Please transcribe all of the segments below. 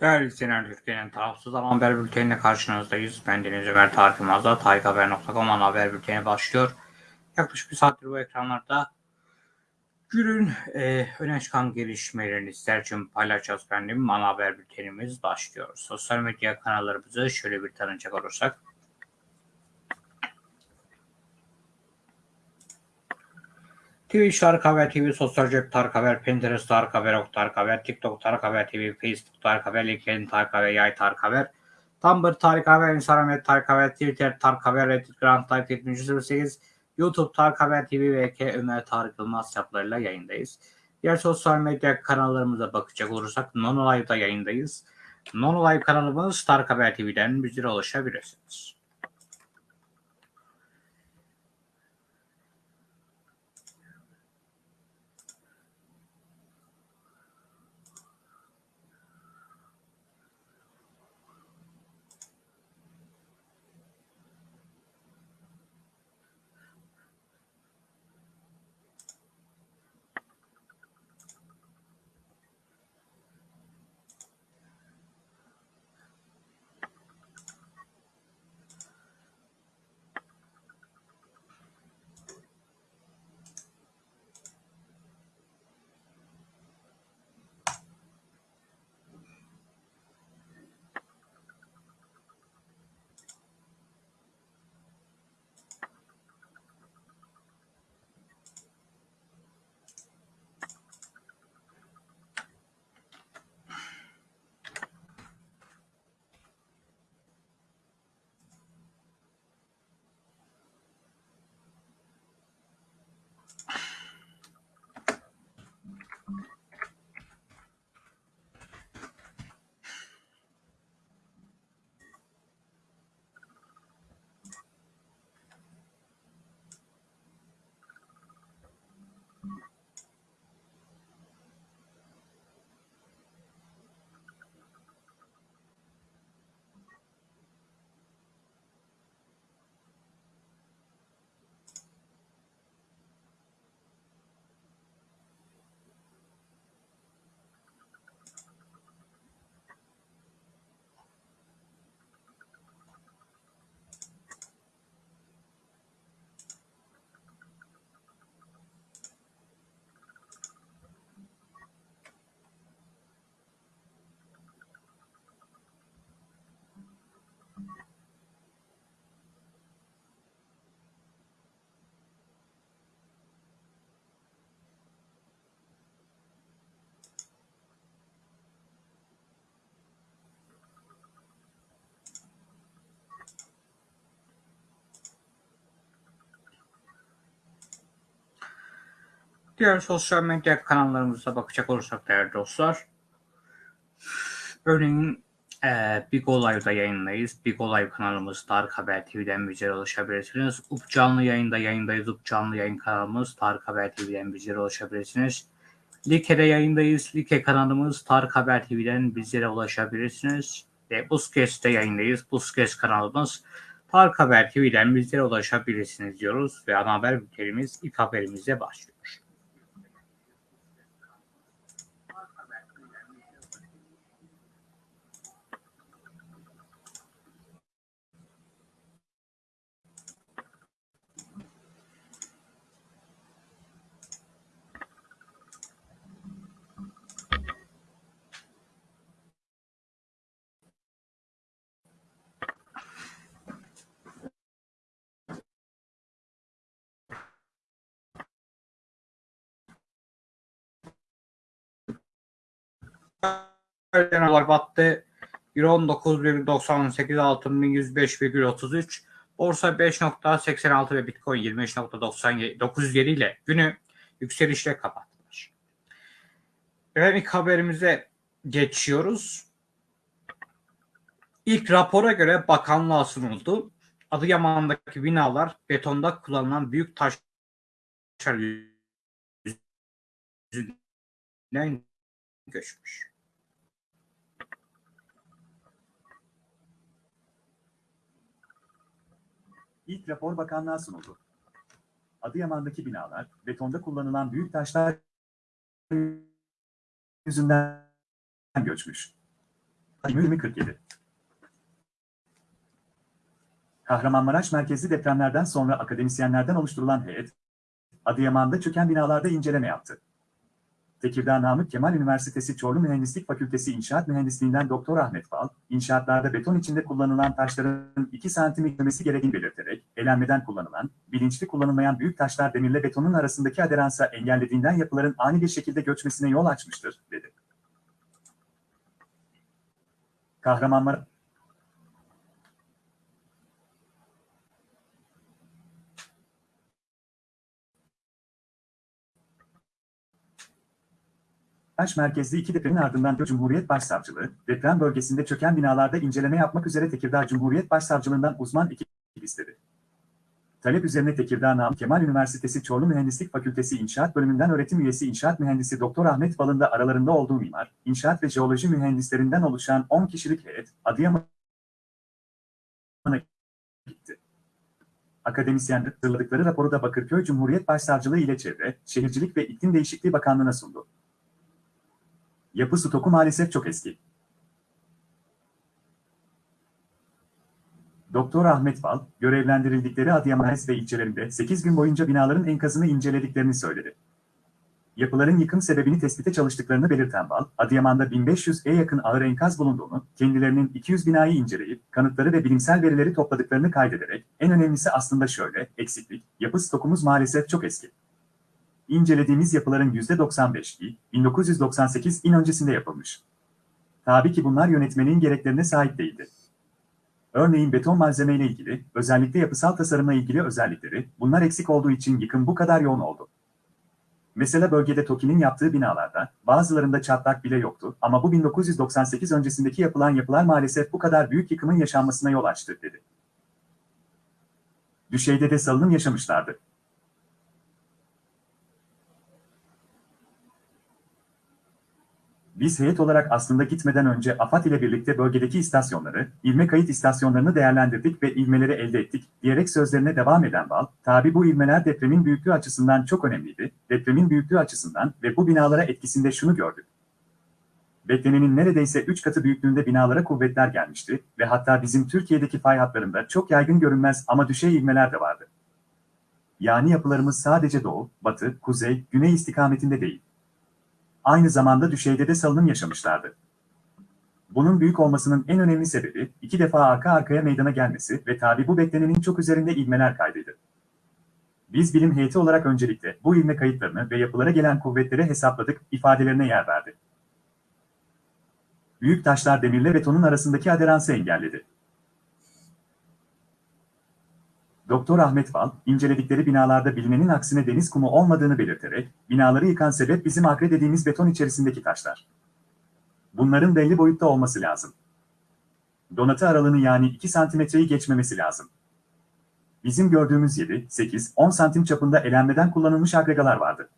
Değerli izleyenler, Türkiye'nin tarafsız ama haber bülteniyle karşınızdayız. Ben Deniz Ömer Tarık Yılmaz'da TarikHaber.com haber bülteni başlıyor. Yaklaşık bir saattir bu ekranlarda günün e, öne çıkan gelişmelerini sizler için paylaşacağız efendim. Ana haber bültenimiz başlıyor. Sosyal medya kanallarımızı şöyle bir tanıcak olursak. Twitch Tarık Haber TV, Sosyal Cep Tarık Haber, Pinterest Tarık Haber, Ok Tarık Haber, TikTok Tarık Haber TV, Facebook Tarık Haber, LinkedIn Tarık Haber, Yay Tarık Haber, Tumblr Tarık Haber, Instagram Tarık Haber, Twitter Tarık Haber, Reddit Grand Tarık 7308, YouTube Tarık Haber TV ve K Ömer Tarık Yılmaz hesaplarıyla yayındayız. Diğer sosyal medya kanallarımıza bakacak olursak Nono Live'da yayındayız. Nono Live kanalımız Tarık Haber TV'den bizlere ulaşabilirsiniz. Diğer sosyal medya kanallarımıza bakacak olursak değerli dostlar. Örneğin e, Big Olay'da yayındayız. Big Olay kanalımız Tarık Haber TV'den bizlere ulaşabilirsiniz. Up canlı yayında yayındayız. Up canlı yayın kanalımız Tarık Haber TV'den bizlere ulaşabilirsiniz. Like'de yayındayız. Like kanalımız Tarık Haber TV'den bizlere ulaşabilirsiniz. Ve Buskes'te yayındayız. Buskes kanalımız Tarık Haber TV'den bizlere ulaşabilirsiniz diyoruz. Ve ana haber bültenimiz ilk haberimizle başlıyor. Genel battı. Euro 19,98 altın 1105,33 borsa 5.86 ve bitcoin 25.97 ile günü yükselişle kapatmış. Evet ilk haberimize geçiyoruz. İlk rapora göre bakanlığa sunuldu. Adıyaman'daki binalar betonda kullanılan büyük taşlar yüzünden göçmüş. İlk rapor bakanlığa sunuldu. Adıyaman'daki binalar, betonda kullanılan büyük taşlar yüzünden göçmüş. 2047 Kahramanmaraş merkezli depremlerden sonra akademisyenlerden oluşturulan heyet, Adıyaman'da çöken binalarda inceleme yaptı. Tekirdağ Namık Kemal Üniversitesi Çorlu Mühendislik Fakültesi İnşaat Mühendisliğinden Doktor Ahmet Bal, inşaatlarda beton içinde kullanılan taşların 2 santim yüklemesi gerektiğini belirterek, elenmeden kullanılan, bilinçli kullanılmayan büyük taşlar demirle betonun arasındaki aderansa engellediğinden yapıların ani bir şekilde göçmesine yol açmıştır, dedi. Kahramanmaraş Baş merkezli iki depremin ardından Cumhuriyet Başsavcılığı, deprem bölgesinde çöken binalarda inceleme yapmak üzere Tekirdağ Cumhuriyet Başsavcılığından uzman ekip. Talep üzerine Tekirdağ Namık Kemal Üniversitesi Çorlu Mühendislik Fakültesi İnşaat Bölümünden öğretim üyesi İnşaat Mühendisi Doktor Ahmet Bal'ın da aralarında olduğu mimar, inşaat ve jeoloji mühendislerinden oluşan 10 kişilik heyet, Adıyaman'a gitti. Akademisyenler hazırladıkları raporu da Bakırköy Cumhuriyet Başsavcılığı ile Çevre, Şehircilik ve İklim Değişikliği Bakanlığı'na sundu. Yapı stoku maalesef çok eski. Doktor Ahmet Bal, görevlendirildikleri Adıyaman ve ilçelerinde 8 gün boyunca binaların enkazını incelediklerini söyledi. Yapıların yıkım sebebini tespite çalıştıklarını belirten Bal, Adıyaman'da 1500'e yakın ağır enkaz bulunduğunu, kendilerinin 200 binayı inceleyip, kanıtları ve bilimsel verileri topladıklarını kaydederek, en önemlisi aslında şöyle, eksiklik, yapı stokumuz maalesef çok eski. İncelediğimiz yapıların %95'i 1998 in öncesinde yapılmış. Tabii ki bunlar yönetmenin gereklerine sahip değildi. Örneğin beton malzemeyle ilgili, özellikle yapısal tasarımla ilgili özellikleri, bunlar eksik olduğu için yıkım bu kadar yoğun oldu. Mesela bölgede TOKİ'nin yaptığı binalarda, bazılarında çatlak bile yoktu ama bu 1998 öncesindeki yapılan yapılar maalesef bu kadar büyük yıkımın yaşanmasına yol açtı, dedi. Düşeyde de salınım yaşamışlardı. Biz heyet olarak aslında gitmeden önce AFAD ile birlikte bölgedeki istasyonları, ivme kayıt istasyonlarını değerlendirdik ve ivmeleri elde ettik, diyerek sözlerine devam eden Bal, tabi bu ivmeler depremin büyüklüğü açısından çok önemliydi, depremin büyüklüğü açısından ve bu binalara etkisinde şunu gördük. Beklenenin neredeyse 3 katı büyüklüğünde binalara kuvvetler gelmişti ve hatta bizim Türkiye'deki fay hatlarında çok yaygın görünmez ama düşey ivmeler de vardı. Yani yapılarımız sadece doğu, batı, kuzey, güney istikametinde değil aynı zamanda düşeyde de salınım yaşamışlardı. Bunun büyük olmasının en önemli sebebi, iki defa arka arkaya meydana gelmesi ve tabi bu beklenenin çok üzerinde ilmeler kaydıydı. Biz bilim heyeti olarak öncelikle bu ilme kayıtlarını ve yapılara gelen kuvvetleri hesapladık, ifadelerine yer verdi. Büyük taşlar demirle betonun arasındaki aderansı engelledi. Doktor Ahmet Val, inceledikleri binalarda bilinenin aksine deniz kumu olmadığını belirterek, binaları yıkan sebep bizim akre dediğimiz beton içerisindeki taşlar. Bunların belli boyutta olması lazım. Donatı aralığını yani 2 santimetreyi geçmemesi lazım. Bizim gördüğümüz 7, 8, 10 santim çapında elenmeden kullanılmış agregalar vardı.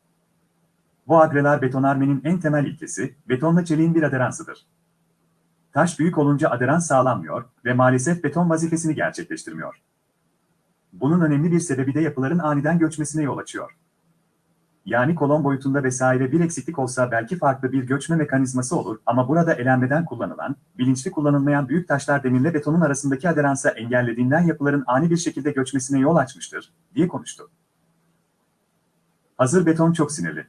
Bu agreler betonarmenin en temel ilkesi, betonla çeliğin bir aderansıdır. Taş büyük olunca aderans sağlanmıyor ve maalesef beton vazifesini gerçekleştirmiyor. Bunun önemli bir sebebi de yapıların aniden göçmesine yol açıyor. Yani kolon boyutunda vesaire bir eksiklik olsa belki farklı bir göçme mekanizması olur ama burada elenmeden kullanılan, bilinçli kullanılmayan büyük taşlar demirle betonun arasındaki aderansa engellediğinden yapıların ani bir şekilde göçmesine yol açmıştır, diye konuştu. Hazır beton çok sinirli.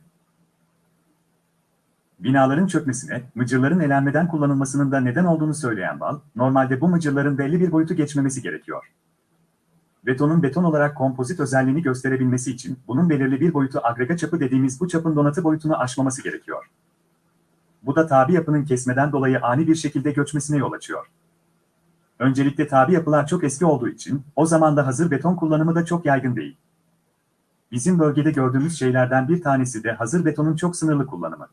Binaların çökmesine, mıcırların elenmeden kullanılmasının da neden olduğunu söyleyen Bal, normalde bu mıcırların belli bir boyutu geçmemesi gerekiyor. Betonun beton olarak kompozit özelliğini gösterebilmesi için bunun belirli bir boyutu agrega çapı dediğimiz bu çapın donatı boyutunu aşmaması gerekiyor. Bu da tabi yapının kesmeden dolayı ani bir şekilde göçmesine yol açıyor. Öncelikle tabi yapılar çok eski olduğu için o zaman da hazır beton kullanımı da çok yaygın değil. Bizim bölgede gördüğümüz şeylerden bir tanesi de hazır betonun çok sınırlı kullanımı.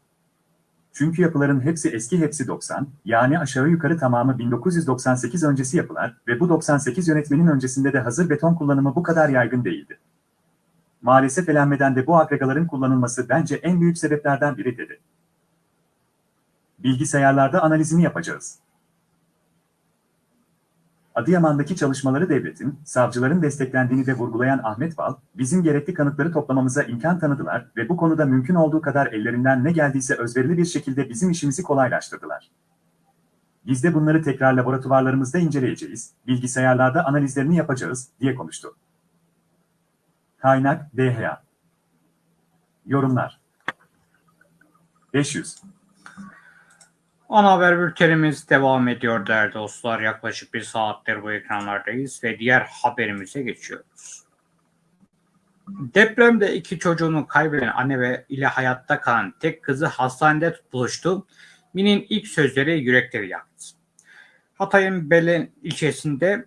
Çünkü yapıların hepsi eski hepsi 90, yani aşağı yukarı tamamı 1998 öncesi yapılar ve bu 98 yönetmenin öncesinde de hazır beton kullanımı bu kadar yaygın değildi. Maalesef elenmeden de bu agregaların kullanılması bence en büyük sebeplerden biri dedi. Bilgisayarlarda analizini yapacağız. Adıyaman'daki çalışmaları devletin, savcıların desteklendiğini de vurgulayan Ahmet Bal, bizim gerekli kanıtları toplamamıza imkan tanıdılar ve bu konuda mümkün olduğu kadar ellerinden ne geldiyse özverili bir şekilde bizim işimizi kolaylaştırdılar. Biz de bunları tekrar laboratuvarlarımızda inceleyeceğiz, bilgisayarlarda analizlerini yapacağız, diye konuştu. Kaynak DHA Yorumlar 500 Ana haber bültenimiz devam ediyor değerli dostlar. Yaklaşık bir saattir bu ekranlardayız ve diğer haberimize geçiyoruz. Depremde iki çocuğunu kaybeden anne ve ile hayatta kalan tek kızı hastanede buluştu. Min'in ilk sözleri yürekleri yaktı. Hatay'ın Belen ilçesinde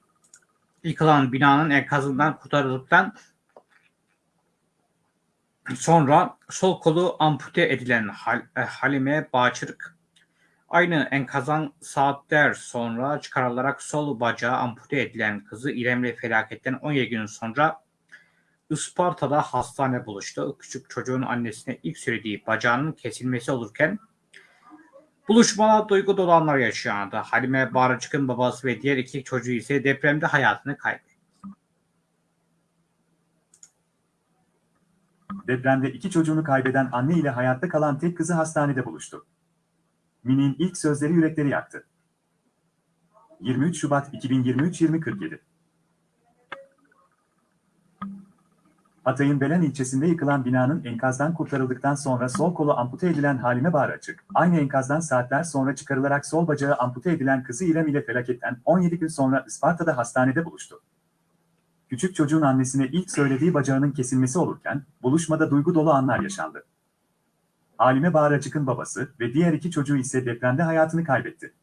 yıkılan binanın enkazından kurtarıldıktan sonra sol kolu ampute edilen e, Halime Bağçırık aynı enkazdan saatler sonra çıkarılarak sol bacağı ampute edilen kızı İrem'le felaketten 17 gün sonra Isparta'da hastane buluştu. Küçük çocuğun annesine ilk söylediği bacağının kesilmesi olurken buluşmada duygu dolu anlar yaşandı. Halime Bağrıcık'ın babası ve diğer iki çocuğu ise depremde hayatını kaybetti. Depremde iki çocuğunu kaybeden anne ile hayatta kalan tek kızı hastanede buluştu. Min'in ilk sözleri yürekleri yaktı. 23 Şubat 2023 2047 Hatay'ın Belen ilçesinde yıkılan binanın enkazdan kurtarıldıktan sonra sol kolu ampute edilen Halime Bağraçık, aynı enkazdan saatler sonra çıkarılarak sol bacağı ampute edilen kızı İrem ile felaketten 17 gün sonra Isparta'da hastanede buluştu. Küçük çocuğun annesine ilk söylediği bacağının kesilmesi olurken, buluşmada duygu dolu anlar yaşandı. Halime Bağracık'ın babası ve diğer iki çocuğu ise depremde hayatını kaybetti.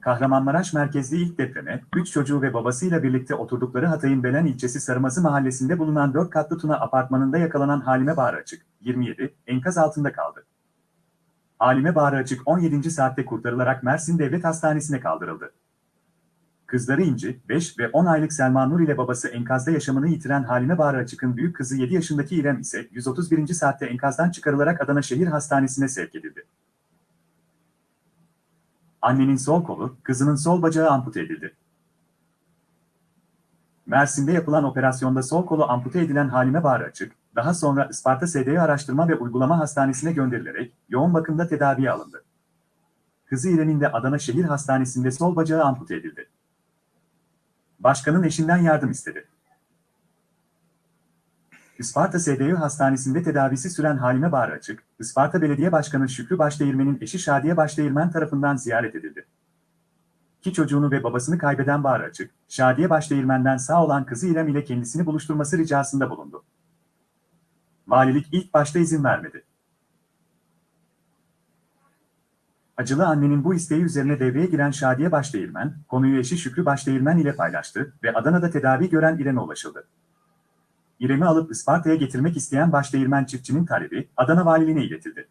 Kahramanmaraş merkezli ilk depreme, 3 çocuğu ve babasıyla birlikte oturdukları Hatay'ın Belen ilçesi Sarımazı mahallesinde bulunan 4 katlı Tuna apartmanında yakalanan Halime Bağracık, 27, enkaz altında kaldı. Halime Bağracık 17. saatte kurtarılarak Mersin Devlet Hastanesi'ne kaldırıldı. Kızları İnci, 5 ve 10 aylık Selma Nur ile babası enkazda yaşamını yitiren Halime Bağrıçık'ın büyük kızı 7 yaşındaki İrem ise 131. saatte enkazdan çıkarılarak Adana Şehir Hastanesi'ne sevk edildi. Annenin sol kolu, kızının sol bacağı ampute edildi. Mersin'de yapılan operasyonda sol kolu ampute edilen Halime Bağrıçık, daha sonra Isparta SDV Araştırma ve Uygulama Hastanesi'ne gönderilerek yoğun bakımda tedaviye alındı. Kızı İrem'in de Adana Şehir Hastanesi'nde sol bacağı ampute edildi. Başkanın eşinden yardım istedi. Isparta SDV Hastanesi'nde tedavisi süren Halime Bağraçık, Isparta Belediye Başkanı Şükrü Başdeğirmen'in eşi Şadiye Başdeğirmen tarafından ziyaret edildi. İki çocuğunu ve babasını kaybeden Bağraçık, Şadiye Başdeğirmen'den sağ olan kızı İrem ile kendisini buluşturması ricasında bulundu. Valilik ilk başta izin vermedi. Acılı annenin bu isteği üzerine devreye giren Şadiye Başdeğirmen, konuyu eşi Şükrü Başdeğirmen ile paylaştı ve Adana'da tedavi gören İrem'e ulaşıldı. İrem'i alıp Isparta'ya getirmek isteyen Başdeğirmen çiftçinin talebi Adana Valiliğine iletildi.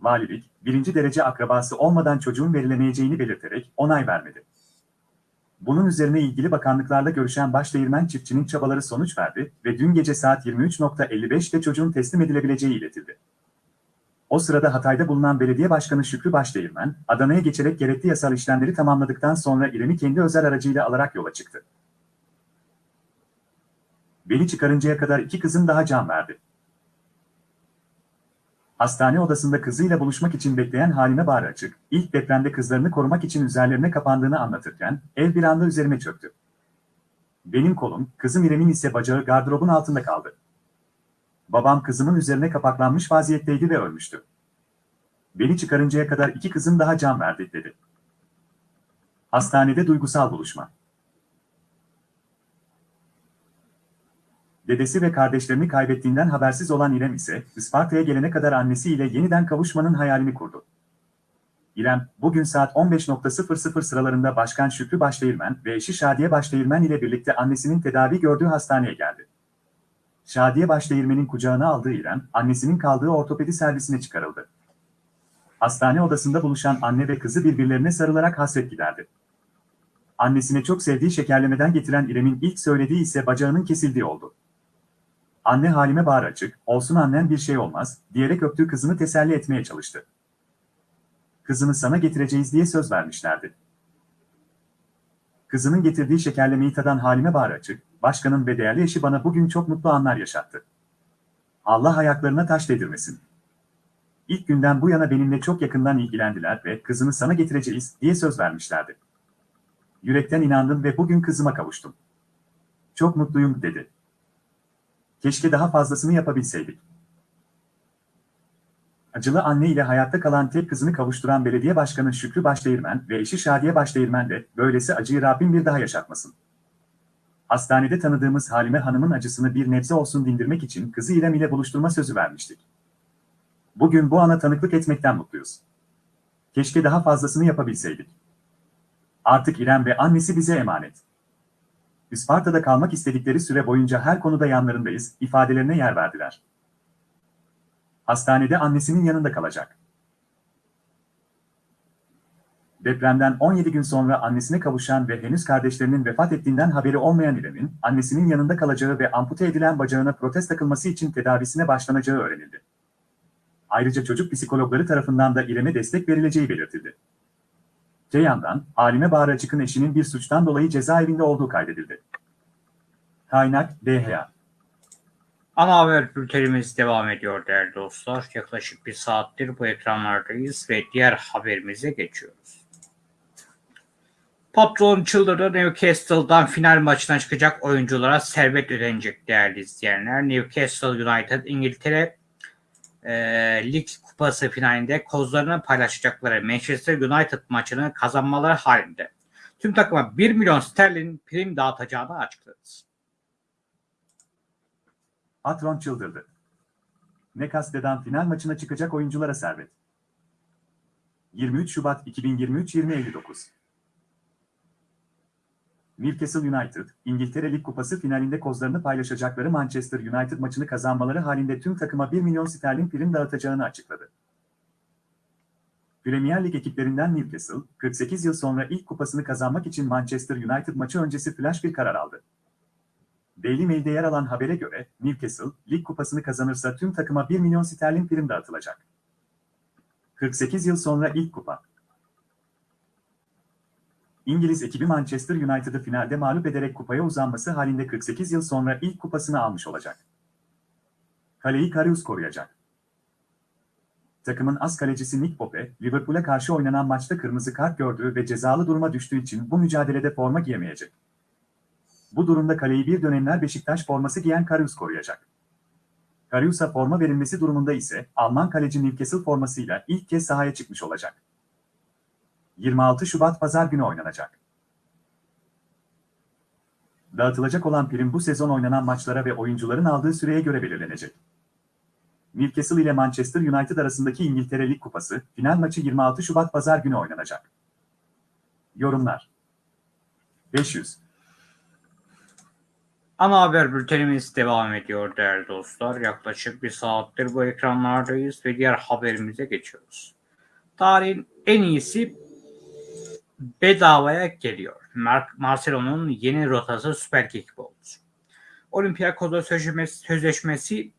Valilik, birinci derece akrabası olmadan çocuğun verilemeyeceğini belirterek onay vermedi. Bunun üzerine ilgili bakanlıklarla görüşen Başdeğirmen çiftçinin çabaları sonuç verdi ve dün gece saat 23.55'te çocuğun teslim edilebileceği iletildi. O sırada Hatay'da bulunan belediye başkanı Şükrü Başdeğirmen, Adana'ya geçerek gerekli yasal işlemleri tamamladıktan sonra İrem'i kendi özel aracıyla alarak yola çıktı. Beni çıkarıncaya kadar iki kızım daha can verdi. Hastane odasında kızıyla buluşmak için bekleyen Halime Bağraçık, ilk depremde kızlarını korumak için üzerlerine kapandığını anlatırken, ev bir anda üzerime çöktü. Benim kolum, kızım İrem'in ise bacağı gardırobun altında kaldı. Babam kızımın üzerine kapaklanmış vaziyetteydi ve ölmüştü. Beni çıkarıncaya kadar iki kızım daha can verdi, dedi. Hastanede duygusal buluşma. Dedesi ve kardeşlerini kaybettiğinden habersiz olan İrem ise Isparta'ya gelene kadar annesiyle yeniden kavuşmanın hayalini kurdu. İrem, bugün saat 15.00 sıralarında Başkan Şükrü Başdeğirmen ve eşi Şadiye Başdeğirmen ile birlikte annesinin tedavi gördüğü hastaneye geldi. Şadiye Başdeğirmen'in kucağına aldığı İrem, annesinin kaldığı ortopedi servisine çıkarıldı. Hastane odasında buluşan anne ve kızı birbirlerine sarılarak hasret giderdi. Annesine çok sevdiği şekerlemeden getiren İrem'in ilk söylediği ise bacağının kesildiği oldu. Anne Halime bağır açık, olsun annen bir şey olmaz, diyerek öptüğü kızını teselli etmeye çalıştı. Kızını sana getireceğiz diye söz vermişlerdi. Kızının getirdiği şekerlemeyi tadan Halime bağır açık, başkanın ve değerli eşi bana bugün çok mutlu anlar yaşattı. Allah ayaklarına taş değdirmesin. İlk günden bu yana benimle çok yakından ilgilendiler ve kızını sana getireceğiz diye söz vermişlerdi. Yürekten inandım ve bugün kızıma kavuştum. Çok mutluyum dedi. Keşke daha fazlasını yapabilseydik. Acılı anne ile hayatta kalan tek kızını kavuşturan belediye başkanı Şükrü Başdeğirmen ve eşi Şadiye Başdeğirmen de böylesi acıyı Rabbim bir daha yaşatmasın. Hastanede tanıdığımız Halime Hanım'ın acısını bir nebze olsun dindirmek için kızı İrem ile buluşturma sözü vermiştik. Bugün bu ana tanıklık etmekten mutluyuz. Keşke daha fazlasını yapabilseydik. Artık İrem ve annesi bize emanet. Isparta'da kalmak istedikleri süre boyunca her konuda yanlarındayız ifadelerine yer verdiler. Hastanede annesinin yanında kalacak. Depremden 17 gün sonra annesine kavuşan ve henüz kardeşlerinin vefat ettiğinden haberi olmayan İrem'in annesinin yanında kalacağı ve ampute edilen bacağına protez takılması için tedavisine başlanacağı öğrenildi. Ayrıca çocuk psikologları tarafından da İrem'e destek verileceği belirtildi. Öte yandan, Halime Bahar Açık'ın eşinin bir suçtan dolayı cezaevinde olduğu kaydedildi. Kaynak DHA Ana haber bültenimiz devam ediyor değerli dostlar. Yaklaşık bir saattir bu ekranlardayız ve diğer haberimize geçiyoruz. Patron çıldırdı Newcastle'dan final maçına çıkacak oyunculara servet ödenecek değerli izleyenler. Newcastle United İngiltere e, Lig Kupası finalinde kozlarını paylaşacakları Manchester United maçını kazanmaları halinde tüm takıma 1 milyon sterlin prim dağıtacağını açıkladı. Patron çıldırdı. Nekaste'den final maçına çıkacak oyunculara servet. 23 Şubat 2023 20.59 Newcastle United, İngiltere Lig Kupası finalinde kozlarını paylaşacakları Manchester United maçını kazanmaları halinde tüm takıma 1 milyon sterlin prim dağıtacağını açıkladı. Premier Lig ekiplerinden Newcastle, 48 yıl sonra ilk kupasını kazanmak için Manchester United maçı öncesi flash bir karar aldı. Daily Mail'de yer alan habere göre Newcastle, lig kupasını kazanırsa tüm takıma 1 milyon sterlin prim dağıtılacak. 48 yıl sonra ilk kupa. İngiliz ekibi Manchester United'ı finalde mağlup ederek kupaya uzanması halinde 48 yıl sonra ilk kupasını almış olacak. Kaleyi Karius koruyacak. Takımın az kalecisi Nick Pope, Liverpool'a karşı oynanan maçta kırmızı kart gördüğü ve cezalı duruma düştüğü için bu mücadelede forma giyemeyecek. Bu durumda kaleyi bir dönemler Beşiktaş forması giyen Karius koruyacak. Karius'a forma verilmesi durumunda ise Alman kaleci Newcastle formasıyla ilk kez sahaya çıkmış olacak. 26 Şubat Pazar günü oynanacak. Dağıtılacak olan prim bu sezon oynanan maçlara ve oyuncuların aldığı süreye göre belirlenecek. Newcastle ile Manchester United arasındaki İngiltere Lig Kupası final maçı 26 Şubat Pazar günü oynanacak. Yorumlar 500 Ana haber bültenimiz devam ediyor değerli dostlar. Yaklaşık bir saattir bu ekranlardayız ve diğer haberimize geçiyoruz. Tarihin en iyisi bedavaya geliyor. Mar Marcelo'nun yeni rotası Süper Lig oldu. Olympiakos'la sözleşmesi, sözleşmesi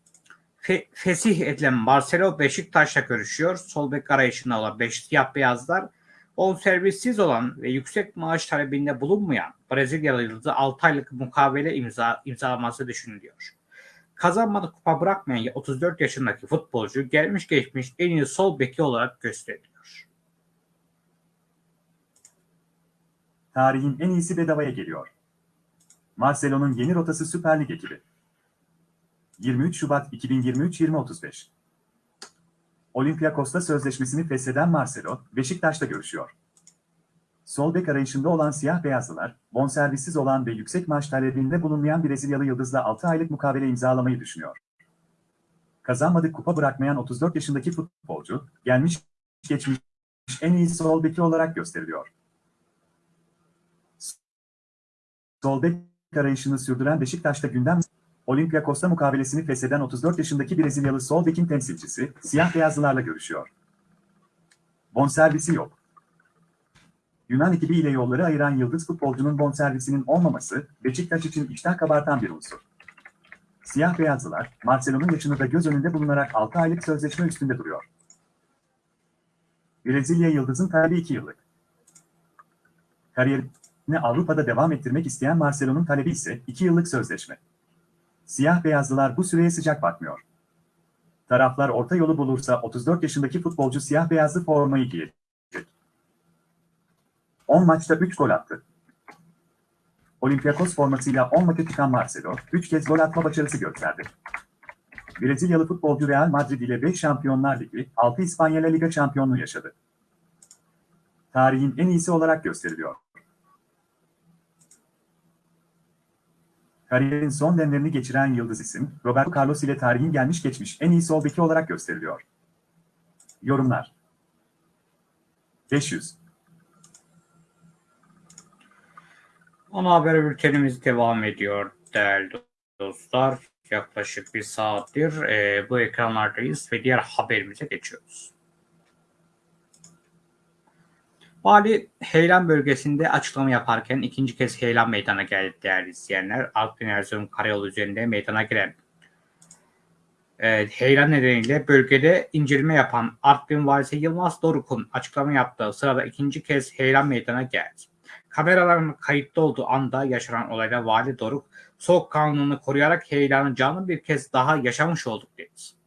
fe, fesih edilen Marcelo Beşiktaş'la görüşüyor. Sol bek arayışında olan beş siyah beyazlar bonservissiz olan ve yüksek maaş talebinde bulunmayan Brezilyalı yıldızı 6 aylık mukavele imza, imzalaması düşünülüyor. Kazanmadı kupa bırakmayan 34 yaşındaki futbolcu gelmiş geçmiş en iyi sol beki olarak gösteriliyor. Tarihin en iyisi bedavaya geliyor. Marcelo'nun yeni rotası Süper Lig ekibi. 23 Şubat 2023 2035 Olympiakos'ta sözleşmesini fesheden Marcelo, Beşiktaş'ta görüşüyor. Sol bek arayışında olan siyah beyazlılar, bonservissiz olan ve yüksek maaş talebinde bulunmayan Brezilyalı yıldızla 6 aylık mukavele imzalamayı düşünüyor. Kazanmadık kupa bırakmayan 34 yaşındaki futbolcu, gelmiş geçmiş en iyi sol beki olarak gösteriliyor. Sol bek arayışını sürdüren Beşiktaş'ta gündem Olympiakos'ta mukavelesini fesheden 34 yaşındaki Brezilyalı sol bekin temsilcisi, siyah beyazlılarla görüşüyor. Bonservisi yok. Yunan ekibi ile yolları ayıran yıldız futbolcunun bonservisinin olmaması, Beşiktaş için iştah kabartan bir unsur. Siyah beyazlılar, Marcelo'nun yaşını da göz önünde bulunarak 6 aylık sözleşme üstünde duruyor. Brezilya yıldızın talebi 2 yıllık. Kariyerini Avrupa'da devam ettirmek isteyen Marcelo'nun talebi ise 2 yıllık sözleşme. Siyah beyazlılar bu süreye sıcak bakmıyor. Taraflar orta yolu bulursa 34 yaşındaki futbolcu siyah beyazlı formayı giyecek. 10 maçta 3 gol attı. Olympiakos formasıyla 10 maça çıkan Marcelo, 3 kez gol atma başarısı gösterdi. Brezilyalı futbolcu Real Madrid ile 5 Şampiyonlar Ligi, 6 İspanya Liga şampiyonluğu yaşadı. Tarihin en iyisi olarak gösteriliyor. Kariyerin son demlerini geçiren yıldız isim, Roberto Carlos ile tarihin gelmiş geçmiş en iyi sol beki olarak gösteriliyor. Yorumlar 500 Ana haber bültenimiz devam ediyor değerli dostlar. Yaklaşık bir saattir e, bu ekranlardayız ve diğer haberimize geçiyoruz. Vali Heyelan bölgesinde açıklama yaparken ikinci kez heyelan meydana geldi değerli izleyenler. Artvin Erzurum Karayolu üzerinde meydana gelen e, heyelan nedeniyle bölgede inceleme yapan Artvin Valisi Yılmaz Doruk'un açıklama yaptığı sırada ikinci kez heyelan meydana geldi. Kameraların kayıtlı olduğu anda yaşanan olayda Vali Doruk soğukkanlılığını koruyarak heyelanın canlı bir kez daha yaşamış olduk dedi.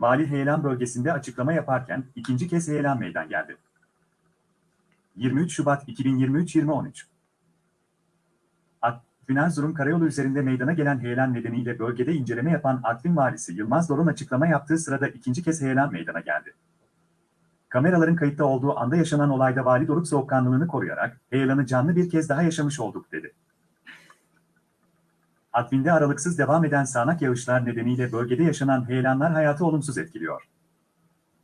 Vali Heyelan bölgesinde açıklama yaparken ikinci kez heyelan meydan geldi. 23 Şubat 2023-2013 Artvin Erzurum Karayolu üzerinde meydana gelen heyelan nedeniyle bölgede inceleme yapan Artvin Valisi Yılmaz Dorun açıklama yaptığı sırada ikinci kez heyelan meydana geldi. Kameraların kayıtta olduğu anda yaşanan olayda Vali Doruk soğukkanlılığını koruyarak heyelanı canlı bir kez daha yaşamış olduk dedi. Artvin'de aralıksız devam eden sağanak yağışlar nedeniyle bölgede yaşanan heyelanlar hayatı olumsuz etkiliyor.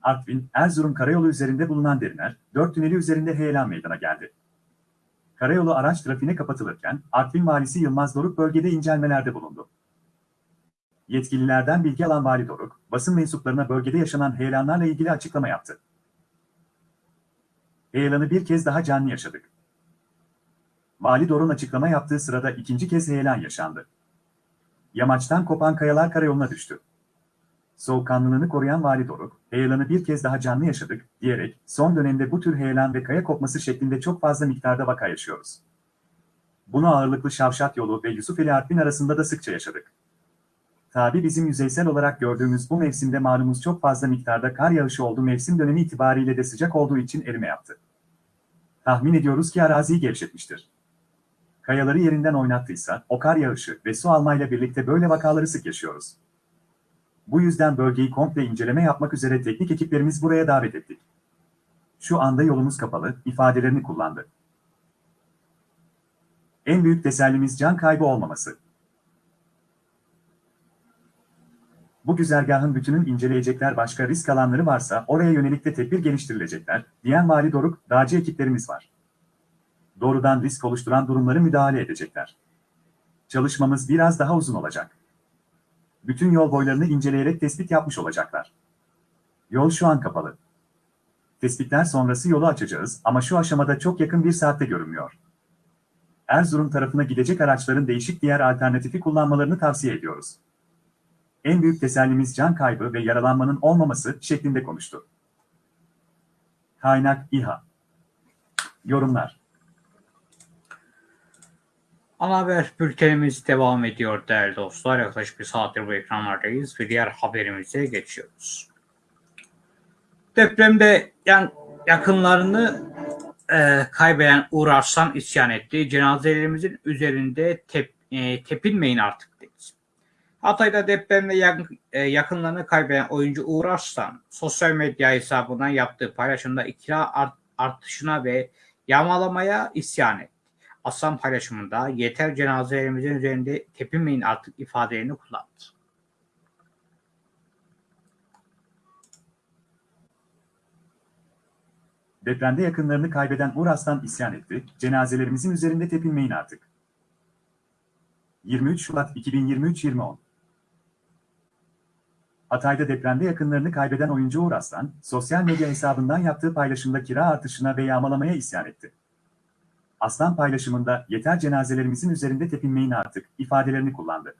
Artvin, Erzurum Karayolu üzerinde bulunan Deriner, 4 tüneli üzerinde heyelan meydana geldi. Karayolu araç trafiğine kapatılırken Artvin Valisi Yılmaz Doruk bölgede incelmelerde bulundu. Yetkililerden bilgi alan Vali Doruk, basın mensuplarına bölgede yaşanan heyelanlarla ilgili açıklama yaptı. Heyelanı bir kez daha canlı yaşadık. Vali Doruk'un açıklama yaptığı sırada ikinci kez heyelan yaşandı. Yamaçtan kopan kayalar karayoluna düştü. Soğukkanlılığını koruyan Vali Doruk, heyelanı bir kez daha canlı yaşadık, diyerek son dönemde bu tür heyelan ve kaya kopması şeklinde çok fazla miktarda vaka yaşıyoruz. Bunu ağırlıklı Şavşat yolu ve Yusufeli Artvin arasında da sıkça yaşadık. Tabi bizim yüzeysel olarak gördüğümüz bu mevsimde malumuz çok fazla miktarda kar yağışı oldu mevsim dönemi itibariyle de sıcak olduğu için erime yaptı. Tahmin ediyoruz ki araziyi gevşetmiştir. Kayaları yerinden oynattıysa, o kar yağışı ve su almayla birlikte böyle vakaları sık yaşıyoruz. Bu yüzden bölgeyi komple inceleme yapmak üzere teknik ekiplerimiz buraya davet ettik. Şu anda yolumuz kapalı, ifadelerini kullandı. En büyük tesellimiz can kaybı olmaması. Bu güzergahın bütünün inceleyecekler başka risk alanları varsa oraya yönelik de tedbir geliştirilecekler, diyen Vali Doruk, dağcı ekiplerimiz var. Doğrudan risk oluşturan durumları müdahale edecekler. Çalışmamız biraz daha uzun olacak. Bütün yol boylarını inceleyerek tespit yapmış olacaklar. Yol şu an kapalı. Tespitler sonrası yolu açacağız ama şu aşamada çok yakın bir saatte görünmüyor. Erzurum tarafına gidecek araçların değişik diğer alternatifi kullanmalarını tavsiye ediyoruz. En büyük tesellimiz can kaybı ve yaralanmanın olmaması şeklinde konuştu. Kaynak İHA Yorumlar Ana haber bültenimiz devam ediyor değerli dostlar. Yaklaşık bir saattir bu ekranlardayız ve diğer haberimize geçiyoruz. Depremde yan, yakınlarını e, kaybeden Uğur Arslan isyan etti. Cenazelerimizin üzerinde tep, e, tepinmeyin artık dedi. Hatay'da depremde yakın, e, yakınlarını kaybeden oyuncu Uğur Arslan sosyal medya hesabından yaptığı paylaşımda kira art, artışına ve yağmalamaya isyan etti. Aslan paylaşımında yeter cenazelerimizin üzerinde tepinmeyin artık ifadelerini kullandı. Depremde yakınlarını kaybeden Uğur isyan etti, cenazelerimizin üzerinde tepinmeyin artık. 23 Şubat 2023-2010 Hatay'da depremde yakınlarını kaybeden oyuncu Uğur sosyal medya hesabından yaptığı paylaşımda kira artışına ve yağmalamaya isyan etti. Aslan paylaşımında yeter cenazelerimizin üzerinde tepinmeyin artık ifadelerini kullandı.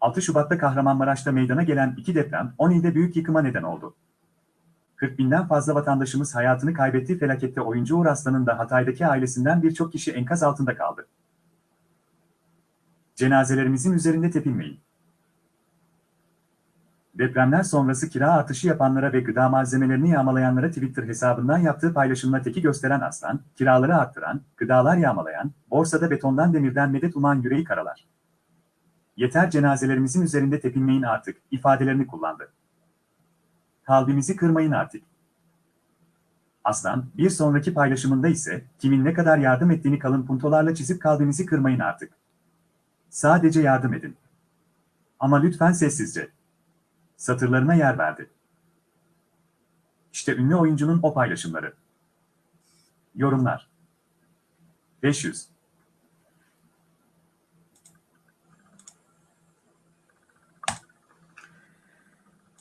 6 Şubat'ta Kahramanmaraş'ta meydana gelen iki deprem 10 ilde büyük yıkıma neden oldu. 40 binden fazla vatandaşımız hayatını kaybettiği felakette oyuncu Uğur Aslan'ın da Hatay'daki ailesinden birçok kişi enkaz altında kaldı. Cenazelerimizin üzerinde tepinmeyin. Depremler sonrası kira artışı yapanlara ve gıda malzemelerini yağmalayanlara Twitter hesabından yaptığı paylaşımla teki gösteren Aslan, kiraları arttıran, gıdalar yağmalayan, borsada betondan demirden medet uman yüreği karalar. Yeter cenazelerimizin üzerinde tepinmeyin artık, ifadelerini kullandı. Kalbimizi kırmayın artık. Aslan, bir sonraki paylaşımında ise, kimin ne kadar yardım ettiğini kalın puntolarla çizip kalbimizi kırmayın artık. Sadece yardım edin. Ama lütfen sessizce. Satırlarına yer verdi. İşte ünlü oyuncunun o paylaşımları. Yorumlar. 500.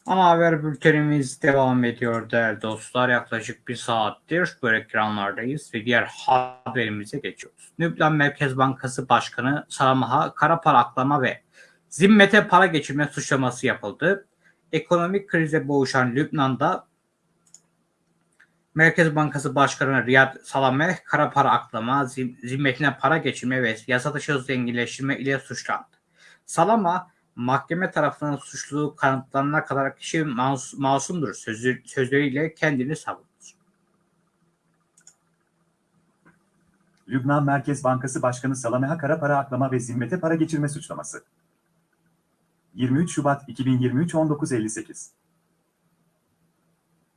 Ana haber bültenimiz devam ediyor değerli dostlar. Yaklaşık bir saattir bu ekranlardayız ve diğer haberimize geçiyoruz. Lübnan Merkez Bankası Başkanı Salamah'a kara para aklama ve zimmete para geçirme suçlaması yapıldı. Ekonomik krize boğuşan Lübnan'da Merkez Bankası Başkanı Riyad Salameh kara para aklama, zim- zimmetine para geçirme ve yasa dışı zenginleştirme ile suçlandı. Salama mahkeme tarafından suçluluğu kanıtlanana kadar kişi mas- masumdur sözü, sözleriyle kendini savundu. Lübnan Merkez Bankası Başkanı Salameh'a kara para aklama ve zimmete para geçirme suçlaması. 23 Şubat 2023 19.58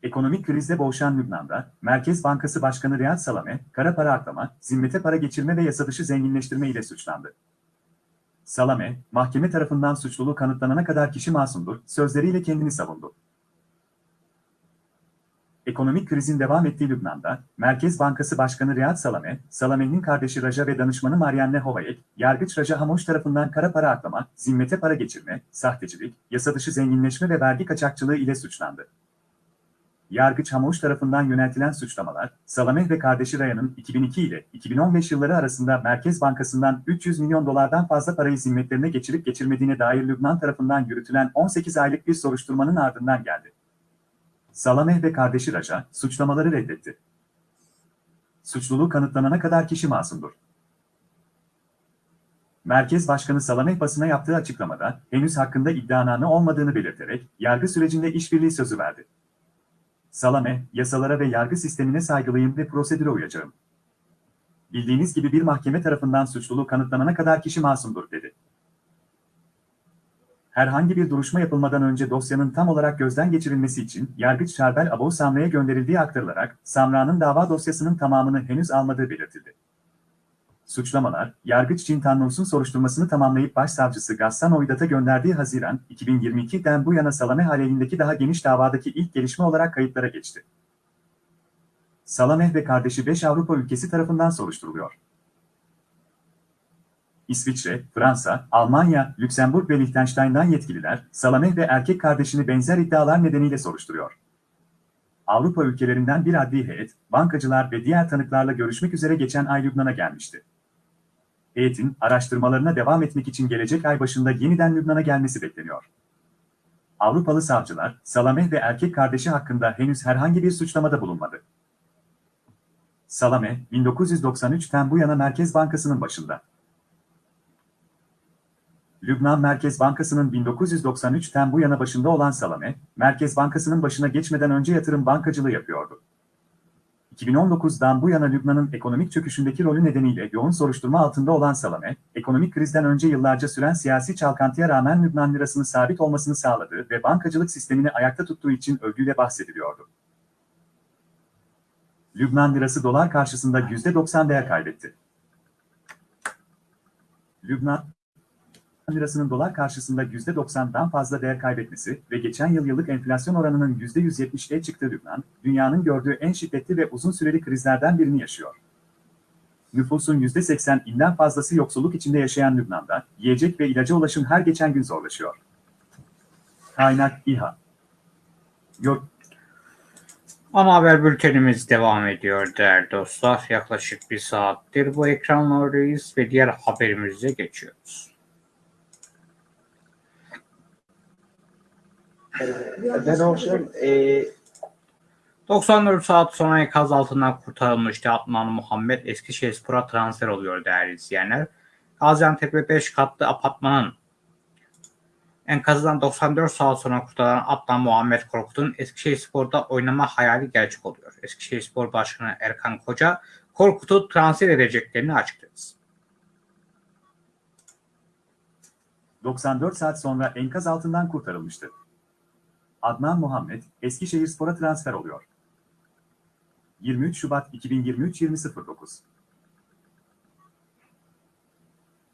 Ekonomik krizde boğuşan Lübnan'da, Merkez Bankası Başkanı Riyad Salameh, kara para aklama, zimmete para geçirme ve yasa dışı zenginleştirme ile suçlandı. Salame, mahkeme tarafından suçluluğu kanıtlanana kadar kişi masumdur, sözleriyle kendini savundu. Ekonomik krizin devam ettiği Lübnan'da, Merkez Bankası Başkanı Riyad Salame, Salame'nin kardeşi Raja ve danışmanı Marianne Hovayek, Yargıç Raja Hamoş tarafından kara para aklama, zimmete para geçirme, sahtecilik, yasa dışı zenginleşme ve vergi kaçakçılığı ile suçlandı. Yargıç Hamoş tarafından yöneltilen suçlamalar, Salameh ve kardeşi Raya'nın 2002 ile 2015 yılları arasında Merkez Bankası'ndan 300 milyon dolardan fazla parayı zimmetlerine geçirip geçirmediğine dair Lübnan tarafından yürütülen 18 aylık bir soruşturmanın ardından geldi. Salameh ve kardeşi Raja, suçlamaları reddetti. Suçluluğu kanıtlanana kadar kişi masumdur. Merkez Başkanı Salameh basına yaptığı açıklamada, henüz hakkında iddianame olmadığını belirterek, yargı sürecinde işbirliği sözü verdi. Salame, yasalara ve yargı sistemine saygılıyım ve prosedüre uyacağım. Bildiğiniz gibi bir mahkeme tarafından suçluluğu kanıtlanana kadar kişi masumdur, dedi. Herhangi bir duruşma yapılmadan önce dosyanın tam olarak gözden geçirilmesi için Yargıç Şarbel Abu Samra'ya gönderildiği aktarılarak Samra'nın dava dosyasının tamamını henüz almadığı belirtildi. Suçlamalar, Yargıç Cintannus'un soruşturmasını tamamlayıp Başsavcısı Gassan Oydat'a gönderdiği Haziran 2022'den bu yana Salameh aleyhindeki daha geniş davadaki ilk gelişme olarak kayıtlara geçti. Salameh ve kardeşi 5 Avrupa ülkesi tarafından soruşturuluyor. İsviçre, Fransa, Almanya, Lüksemburg ve Liechtenstein'dan yetkililer, Salameh ve erkek kardeşini benzer iddialar nedeniyle soruşturuyor. Avrupa ülkelerinden bir adli heyet, bankacılar ve diğer tanıklarla görüşmek üzere geçen ay Lübnan'a gelmişti. Heyetin, araştırmalarına devam etmek için gelecek ay başında yeniden Lübnan'a gelmesi bekleniyor. Avrupalı savcılar, Salameh ve erkek kardeşi hakkında henüz herhangi bir suçlamada bulunmadı. Salameh, 1993'ten bu yana Merkez Bankası'nın başında. Lübnan Merkez Bankası'nın 1993'ten bu yana başında olan Salame, Merkez Bankası'nın başına geçmeden önce yatırım bankacılığı yapıyordu. 2019'dan bu yana Lübnan'ın ekonomik çöküşündeki rolü nedeniyle yoğun soruşturma altında olan Salame, ekonomik krizden önce yıllarca süren siyasi çalkantıya rağmen Lübnan lirasının sabit olmasını sağladığı ve bankacılık sistemini ayakta tuttuğu için övgüyle bahsediliyordu. Lübnan lirası dolar karşısında %90 değer kaybetti. Lübnan, lirasının dolar karşısında %90'dan fazla değer kaybetmesi ve geçen yıl yıllık enflasyon oranının %170'e çıktığı Lübnan, dünyanın gördüğü en şiddetli ve uzun süreli krizlerden birini yaşıyor. Nüfusun %80'inden fazlası yoksulluk içinde yaşayan Lübnan'da, yiyecek ve ilaca ulaşım her geçen gün zorlaşıyor. Kaynak İHA Yok, Ana haber bültenimiz devam ediyor değerli dostlar. Yaklaşık bir saattir bu ekranlardayız ve diğer haberimize geçiyoruz. Ben hocam e, 94 saat sonra enkaz altından kurtarılmıştı Adnan Muhammed Eskişehirspor'a transfer oluyor değerli izleyenler. Gaziantep'te 5 katlı apartmanın enkazından 94 saat sonra kurtarılan Adnan Muhammed Korkut'un Eskişehirspor'da oynama hayali gerçek oluyor. Eskişehirspor Başkanı Erkan Koca, Korkut'u transfer edeceklerini açıkladı. 94 saat sonra enkaz altından kurtarılmıştı. Adnan Muhammed, Eskişehirspor'a transfer oluyor. 23 Şubat 2023 20.09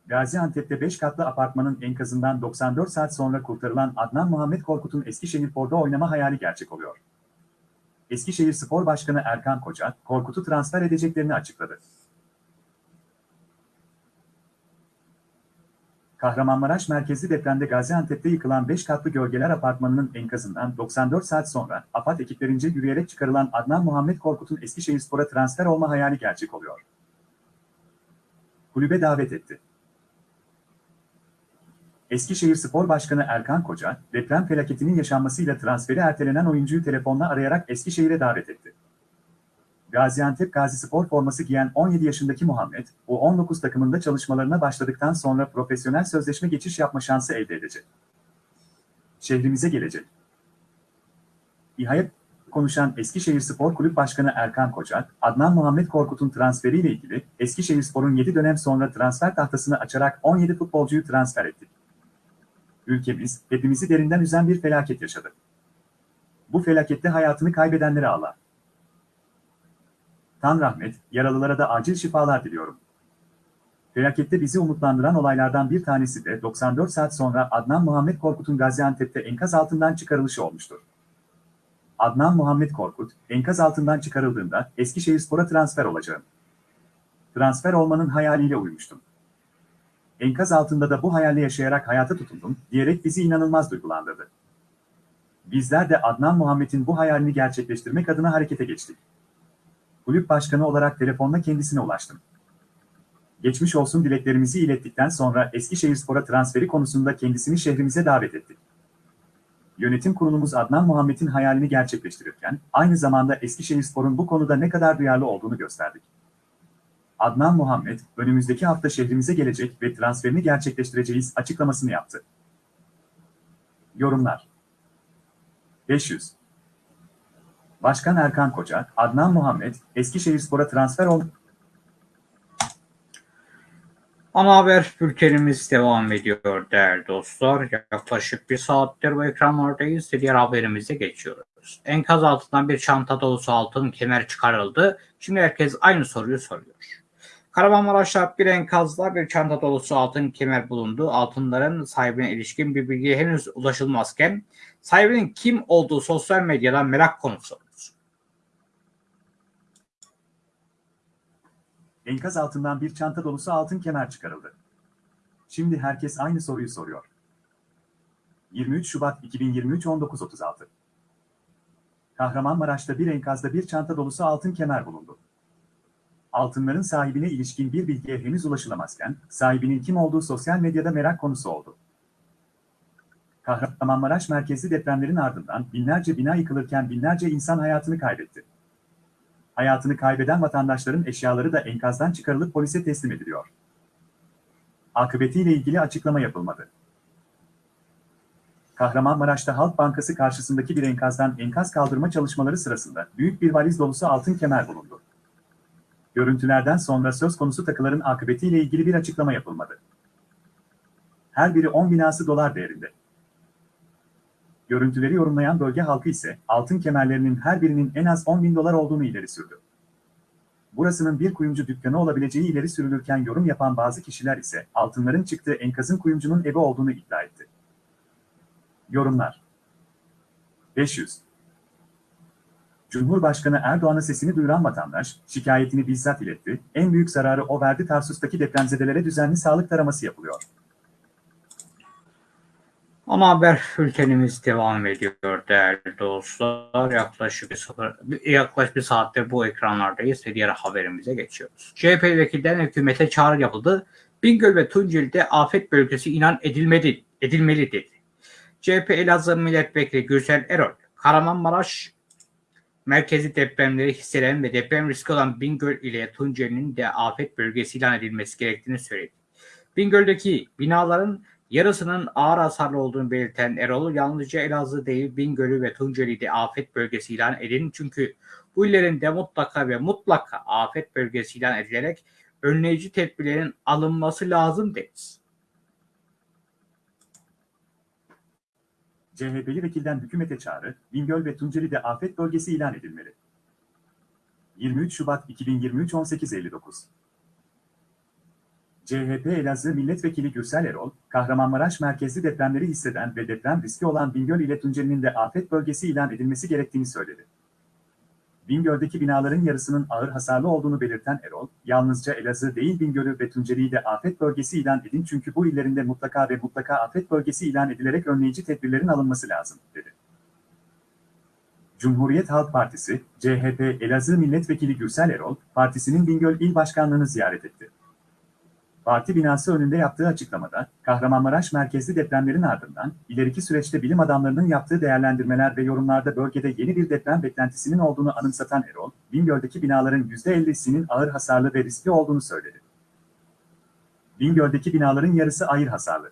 Gaziantep'te 5 katlı apartmanın enkazından 94 saat sonra kurtarılan Adnan Muhammed Korkut'un Eskişehirspor'da oynama hayali gerçek oluyor. Eskişehir Spor Başkanı Erkan Koca, Korkut'u transfer edeceklerini açıkladı. Kahramanmaraş merkezli depremde Gaziantep'te yıkılan 5 katlı gölgeler apartmanının enkazından 94 saat sonra AFAD ekiplerince yürüyerek çıkarılan Adnan Muhammed Korkut'un Eskişehirspor'a transfer olma hayali gerçek oluyor. Kulübe davet etti. Eskişehir Spor Başkanı Erkan Koca, deprem felaketinin yaşanmasıyla transferi ertelenen oyuncuyu telefonla arayarak Eskişehir'e davet etti. Gaziantep Gazi Spor forması giyen 17 yaşındaki Muhammed, U19 takımında çalışmalarına başladıktan sonra profesyonel sözleşme geçiş yapma şansı elde edecek. Şehrimize gelecek. İHA'ya konuşan Eskişehir Spor Kulüp Başkanı Erkan Koca, Adnan Muhammed Korkut'un transferiyle ilgili Eskişehir Spor'un 7 dönem sonra transfer tahtasını açarak 17 futbolcuyu transfer ettik. Ülkemiz, hepimizi derinden üzen bir felaket yaşadı. Bu felakette hayatını kaybedenlere Allah. Tan rahmet, yaralılara da acil şifalar diliyorum. Felakette bizi umutlandıran olaylardan bir tanesi de 94 saat sonra Adnan Muhammed Korkut'un Gaziantep'te enkaz altından çıkarılışı olmuştur. Adnan Muhammed Korkut, enkaz altından çıkarıldığında Eskişehirspor'a transfer olacağım. Transfer olmanın hayaliyle uyumuştum. Enkaz altında da bu hayalle yaşayarak hayata tutundum, diyerek bizi inanılmaz duygulandırdı. Bizler de Adnan Muhammed'in bu hayalini gerçekleştirmek adına harekete geçtik kulüp başkanı olarak telefonla kendisine ulaştım. Geçmiş olsun dileklerimizi ilettikten sonra Eskişehirspor'a transferi konusunda kendisini şehrimize davet ettik. Yönetim kurulumuz Adnan Muhammed'in hayalini gerçekleştirirken, aynı zamanda Eskişehirspor'un bu konuda ne kadar duyarlı olduğunu gösterdik. Adnan Muhammed, önümüzdeki hafta şehrimize gelecek ve transferini gerçekleştireceğiz açıklamasını yaptı. Yorumlar 500 Başkan Erkan Koca, Adnan Muhammed, Eskişehirspor'a transfer oldu. Ana haber bültenimiz devam ediyor değerli dostlar. Yaklaşık bir saattir bu ekranlardayız. Diğer haberimize geçiyoruz. Enkaz altından bir çanta dolusu altın kemer çıkarıldı. Şimdi herkes aynı soruyu soruyor. Kahramanmaraş'ta bir enkazda bir çanta dolusu altın kemer bulundu. Altınların sahibine ilişkin bir bilgiye henüz ulaşılmazken sahibinin kim olduğu sosyal medyadan merak konusu. Enkaz altından bir çanta dolusu altın kemer çıkarıldı. Şimdi herkes aynı soruyu soruyor. 23 Şubat 2023 19.36 Kahramanmaraş'ta bir enkazda bir çanta dolusu altın kemer bulundu. Altınların sahibine ilişkin bir bilgiye henüz ulaşılamazken, sahibinin kim olduğu sosyal medyada merak konusu oldu. Kahramanmaraş merkezli depremlerin ardından binlerce bina yıkılırken binlerce insan hayatını kaybetti hayatını kaybeden vatandaşların eşyaları da enkazdan çıkarılıp polise teslim ediliyor. Akıbetiyle ilgili açıklama yapılmadı. Kahramanmaraş'ta Halk Bankası karşısındaki bir enkazdan enkaz kaldırma çalışmaları sırasında büyük bir valiz dolusu altın kemer bulundu. Görüntülerden sonra söz konusu takıların akıbetiyle ilgili bir açıklama yapılmadı. Her biri 10 binası dolar değerinde. Görüntüleri yorumlayan bölge halkı ise altın kemerlerinin her birinin en az 10 bin dolar olduğunu ileri sürdü. Burasının bir kuyumcu dükkanı olabileceği ileri sürülürken yorum yapan bazı kişiler ise altınların çıktığı enkazın kuyumcunun evi olduğunu iddia etti. Yorumlar 500 Cumhurbaşkanı Erdoğan'a sesini duyuran vatandaş, şikayetini bizzat iletti, en büyük zararı o verdi Tarsus'taki depremzedelere düzenli sağlık taraması yapılıyor. Ana haber bültenimiz devam ediyor değerli dostlar. Yaklaşık bir, sıfır, yaklaşık bir saattir bu ekranlardayız ve diğer haberimize geçiyoruz. CHP vekilden hükümete çağrı yapıldı. Bingöl ve Tunceli'de afet bölgesi inan edilmedi, edilmeli dedi. CHP Elazığ Milletvekili Gürsel Erol, Kahramanmaraş merkezi depremleri hisseden ve deprem riski olan Bingöl ile Tunceli'nin de afet bölgesi ilan edilmesi gerektiğini söyledi. Bingöl'deki binaların yarısının ağır hasarlı olduğunu belirten Erol, yalnızca Elazığ değil Bingöl'ü ve Tunceli'yi de afet bölgesi ilan edin. Çünkü bu illerin de mutlaka ve mutlaka afet bölgesi ilan edilerek önleyici tedbirlerin alınması lazım dedi. CHP'li vekilden hükümete çağrı, Bingöl ve Tunceli'de afet bölgesi ilan edilmeli. 23 Şubat 2023 18.59 CHP Elazığ Milletvekili Gürsel Erol, Kahramanmaraş merkezli depremleri hisseden ve deprem riski olan Bingöl ile Tunceli'nin de afet bölgesi ilan edilmesi gerektiğini söyledi. Bingöl'deki binaların yarısının ağır hasarlı olduğunu belirten Erol, yalnızca Elazığ değil Bingöl'ü ve Tunceli'yi de afet bölgesi ilan edin çünkü bu illerinde mutlaka ve mutlaka afet bölgesi ilan edilerek önleyici tedbirlerin alınması lazım, dedi. Cumhuriyet Halk Partisi, CHP Elazığ Milletvekili Gürsel Erol, partisinin Bingöl İl Başkanlığı'nı ziyaret etti. Parti binası önünde yaptığı açıklamada, Kahramanmaraş merkezli depremlerin ardından, ileriki süreçte bilim adamlarının yaptığı değerlendirmeler ve yorumlarda bölgede yeni bir deprem beklentisinin olduğunu anımsatan Erol, Bingöl'deki binaların %50'sinin ağır hasarlı ve riskli olduğunu söyledi. Bingöl'deki binaların yarısı ağır hasarlı.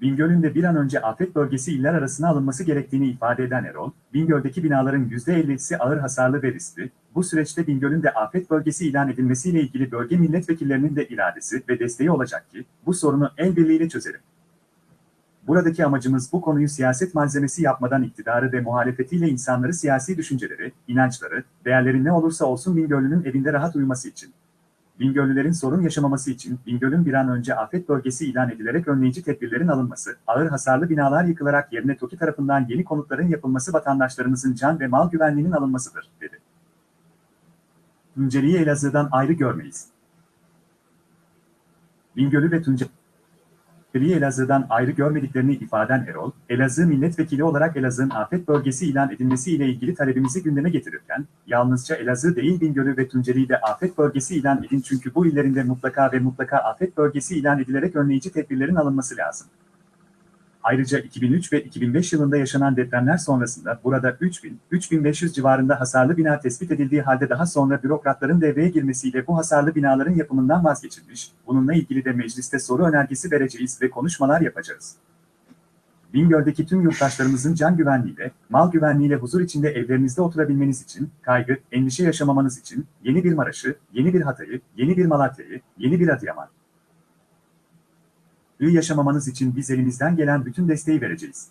Bingöl'ün de bir an önce afet bölgesi iller arasına alınması gerektiğini ifade eden Erol, Bingöl'deki binaların %50'si ağır hasarlı ve riskli, bu süreçte Bingöl'ün de afet bölgesi ilan edilmesiyle ilgili bölge milletvekillerinin de iradesi ve desteği olacak ki, bu sorunu el birliğiyle çözelim. Buradaki amacımız bu konuyu siyaset malzemesi yapmadan iktidarı ve muhalefetiyle insanları siyasi düşünceleri, inançları, değerleri ne olursa olsun Bingöl'ünün evinde rahat uyuması için. Bingöllülerin sorun yaşamaması için Bingöl'ün bir an önce afet bölgesi ilan edilerek önleyici tedbirlerin alınması, ağır hasarlı binalar yıkılarak yerine TOKİ tarafından yeni konutların yapılması vatandaşlarımızın can ve mal güvenliğinin alınmasıdır, dedi. Tunceli'yi Elazığ'dan ayrı görmeyiz. Bingöl'ü ve Tunceli'yi Elazığ'dan ayrı görmediklerini ifaden Erol, Elazığ milletvekili olarak Elazığ'ın afet bölgesi ilan edilmesi ile ilgili talebimizi gündeme getirirken, yalnızca Elazığ değil Bingöl'ü ve Tunceli'yi de afet bölgesi ilan edin çünkü bu illerinde mutlaka ve mutlaka afet bölgesi ilan edilerek önleyici tedbirlerin alınması lazım. Ayrıca 2003 ve 2005 yılında yaşanan depremler sonrasında burada 3000-3500 civarında hasarlı bina tespit edildiği halde daha sonra bürokratların devreye girmesiyle bu hasarlı binaların yapımından vazgeçilmiş, bununla ilgili de mecliste soru önergesi vereceğiz ve konuşmalar yapacağız. Bingöl'deki tüm yurttaşlarımızın can güvenliğiyle, mal güvenliğiyle huzur içinde evlerinizde oturabilmeniz için, kaygı, endişe yaşamamanız için, yeni bir Maraş'ı, yeni bir Hatay'ı, yeni bir Malatya'yı, yeni bir Adıyaman, iyi yaşamamanız için biz elimizden gelen bütün desteği vereceğiz.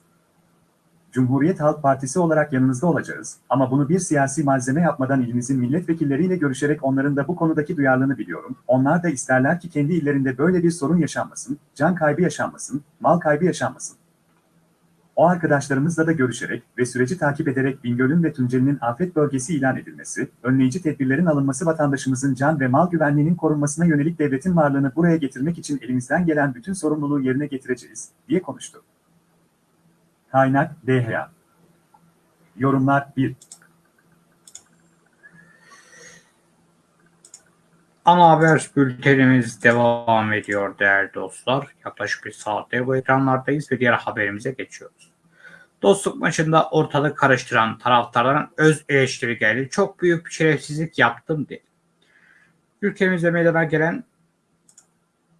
Cumhuriyet Halk Partisi olarak yanınızda olacağız ama bunu bir siyasi malzeme yapmadan ilimizin milletvekilleriyle görüşerek onların da bu konudaki duyarlılığını biliyorum. Onlar da isterler ki kendi illerinde böyle bir sorun yaşanmasın, can kaybı yaşanmasın, mal kaybı yaşanmasın. O arkadaşlarımızla da görüşerek ve süreci takip ederek Bingöl'ün ve Tunceli'nin afet bölgesi ilan edilmesi, önleyici tedbirlerin alınması vatandaşımızın can ve mal güvenliğinin korunmasına yönelik devletin varlığını buraya getirmek için elimizden gelen bütün sorumluluğu yerine getireceğiz, diye konuştu. Kaynak DHA Yorumlar 1 Ana haber bültenimiz devam ediyor değerli dostlar. Yaklaşık bir saattir bu ekranlardayız ve diğer haberimize geçiyoruz. Dostluk maçında ortalık karıştıran taraftarların öz eleştiri geldi. Çok büyük bir şerefsizlik yaptım dedi. Ülkemizde meydana gelen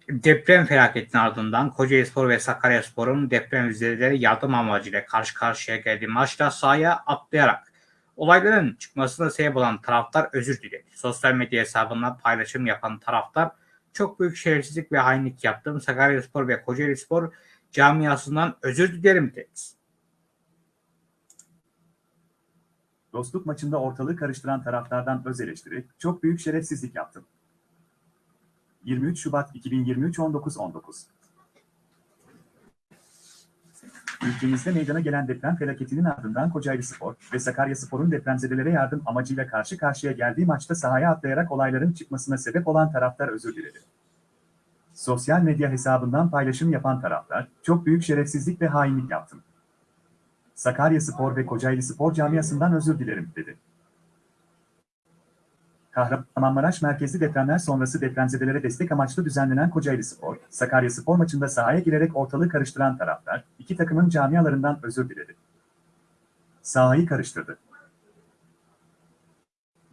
deprem felaketinin ardından Kocaelispor ve Sakaryaspor'un depremzedeleri yardım amacıyla karşı karşıya geldiği maçta sahaya atlayarak olayların çıkmasına sebep olan taraftar özür diledi. Sosyal medya hesabından paylaşım yapan taraftar çok büyük şerefsizlik ve hainlik yaptım. Sakaryaspor ve Kocaelispor camiasından özür dilerim dedi. Dostluk maçında ortalığı karıştıran taraftardan öz eleştiri, çok büyük şerefsizlik yaptım. 23 Şubat 2023 19.19 Ülkemizde meydana gelen deprem felaketinin ardından Kocaelispor ve Sakaryaspor'un depremzedelere yardım amacıyla karşı karşıya geldiği maçta sahaya atlayarak olayların çıkmasına sebep olan taraftar özür diledi. Sosyal medya hesabından paylaşım yapan taraftar, çok büyük şerefsizlik ve hainlik yaptım. Sakaryaspor ve Kocaelispor camiasından özür dilerim, dedi. Kahramanmaraş merkezli depremler sonrası depremzedelere destek amaçlı düzenlenen Kocaelispor, Sakaryaspor maçında sahaya girerek ortalığı karıştıran taraftar, iki takımın camialarından özür diledi. Sahayı karıştırdı.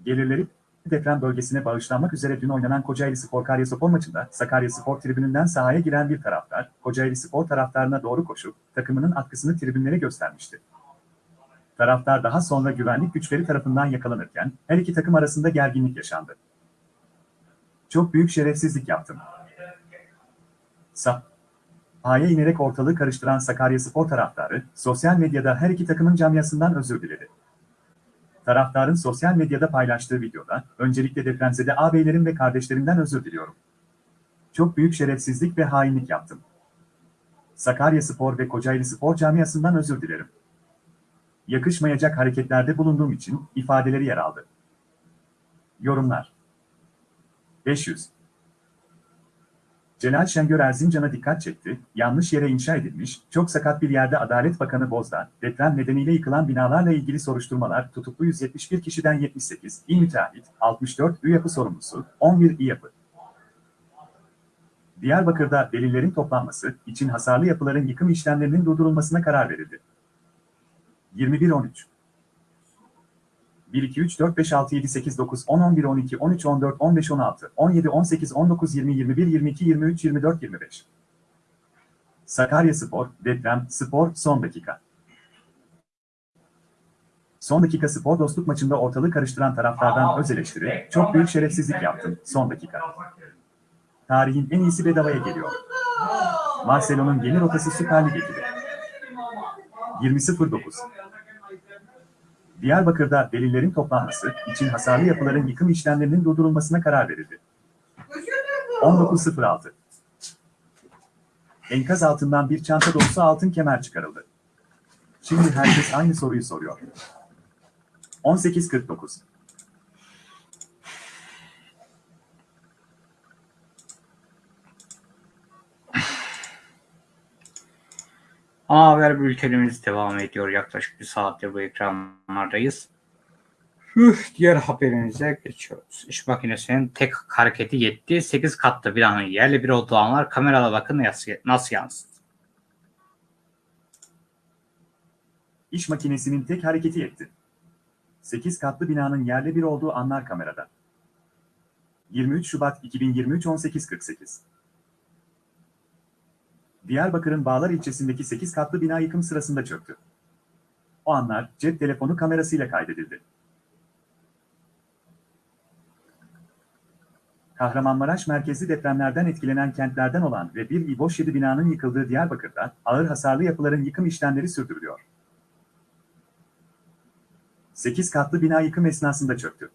Gelirleri deprem bölgesine bağışlanmak üzere dün oynanan Kocaeli Spor Karyaspor maçında Sakarya Spor tribününden sahaya giren bir taraftar, Kocaeli Spor taraftarına doğru koşup takımının atkısını tribünlere göstermişti. Taraftar daha sonra güvenlik güçleri tarafından yakalanırken her iki takım arasında gerginlik yaşandı. Çok büyük şerefsizlik yaptım. Sahaya inerek ortalığı karıştıran Sakarya Spor taraftarı, sosyal medyada her iki takımın camiasından özür diledi. Taraftarın sosyal medyada paylaştığı videoda, öncelikle depremzede ağabeylerim ve kardeşlerimden özür diliyorum. Çok büyük şerefsizlik ve hainlik yaptım. Sakarya Spor ve Kocaeli Spor camiasından özür dilerim. Yakışmayacak hareketlerde bulunduğum için ifadeleri yer aldı. Yorumlar 500 Celal Şengör Erzincan'a dikkat çekti, yanlış yere inşa edilmiş, çok sakat bir yerde Adalet Bakanı Bozdağ, deprem nedeniyle yıkılan binalarla ilgili soruşturmalar tutuklu 171 kişiden 78, İl Müteahhit, 64, Ü yapı sorumlusu, 11 İ yapı. Diyarbakır'da delillerin toplanması için hasarlı yapıların yıkım işlemlerinin durdurulmasına karar verildi. 21-13 1, 2, 3, 4, 5, 6, 7, 8, 9, 10, 11, 12, 13, 14, 15, 16, 17, 18, 19, 20, 21, 22, 23, 24, 25. Sakarya Spor, deprem, spor, son dakika. Son dakika spor dostluk maçında ortalığı karıştıran taraftardan öz eleştiri, çok büyük şerefsizlik yaptım, son dakika. Tarihin en iyisi bedavaya geliyor. Marcelo'nun yeni rotası Süper Lig ekibi. 20.09 Diyarbakır'da delillerin toplanması için hasarlı yapıların yıkım işlemlerinin durdurulmasına karar verildi. 19.06 Enkaz altından bir çanta dolusu altın kemer çıkarıldı. Şimdi herkes aynı soruyu soruyor. 18.49 Ana haber bültenimiz devam ediyor. Yaklaşık bir saattir bu ekranlardayız. Üf, diğer haberimize geçiyoruz. İş makinesinin tek hareketi yetti. 8 katlı binanın yerli bir olduğu anlar kamerada bakın nasıl yansıdı. İş makinesinin tek hareketi yetti. 8 katlı binanın yerle bir olduğu anlar kamerada. 23 Şubat 2023 18.48 Diyarbakır'ın Bağlar ilçesindeki 8 katlı bina yıkım sırasında çöktü. O anlar cep telefonu kamerasıyla kaydedildi. Kahramanmaraş merkezli depremlerden etkilenen kentlerden olan ve bir İBOŞ 7 binanın yıkıldığı Diyarbakır'da ağır hasarlı yapıların yıkım işlemleri sürdürülüyor. 8 katlı bina yıkım esnasında çöktü.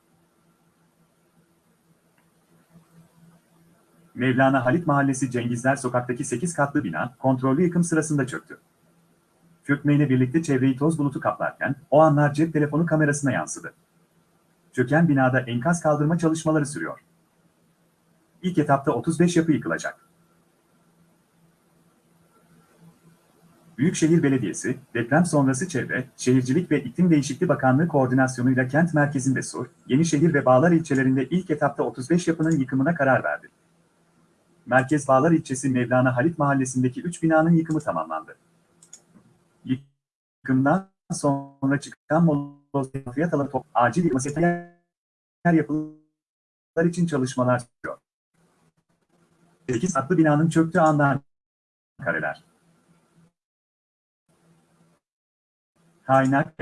Mevlana Halit Mahallesi Cengizler Sokak'taki 8 katlı bina kontrollü yıkım sırasında çöktü. Çökmeyle birlikte çevreyi toz bulutu kaplarken o anlar cep telefonu kamerasına yansıdı. Çöken binada enkaz kaldırma çalışmaları sürüyor. İlk etapta 35 yapı yıkılacak. Büyükşehir Belediyesi, deprem sonrası Çevre, Şehircilik ve İklim Değişikliği Bakanlığı koordinasyonuyla kent merkezinde Sur, Yenişehir ve Bağlar ilçelerinde ilk etapta 35 yapının yıkımına karar verdi. Merkez Bağlar ilçesi Mevlana Halit mahallesindeki 3 binanın yıkımı tamamlandı. Yıkımdan sonra çıkan moloz fiyat alanı top, acil yıkılması yer yapılar için çalışmalar sürüyor. 8 katlı binanın çöktüğü andan kareler. Kaynak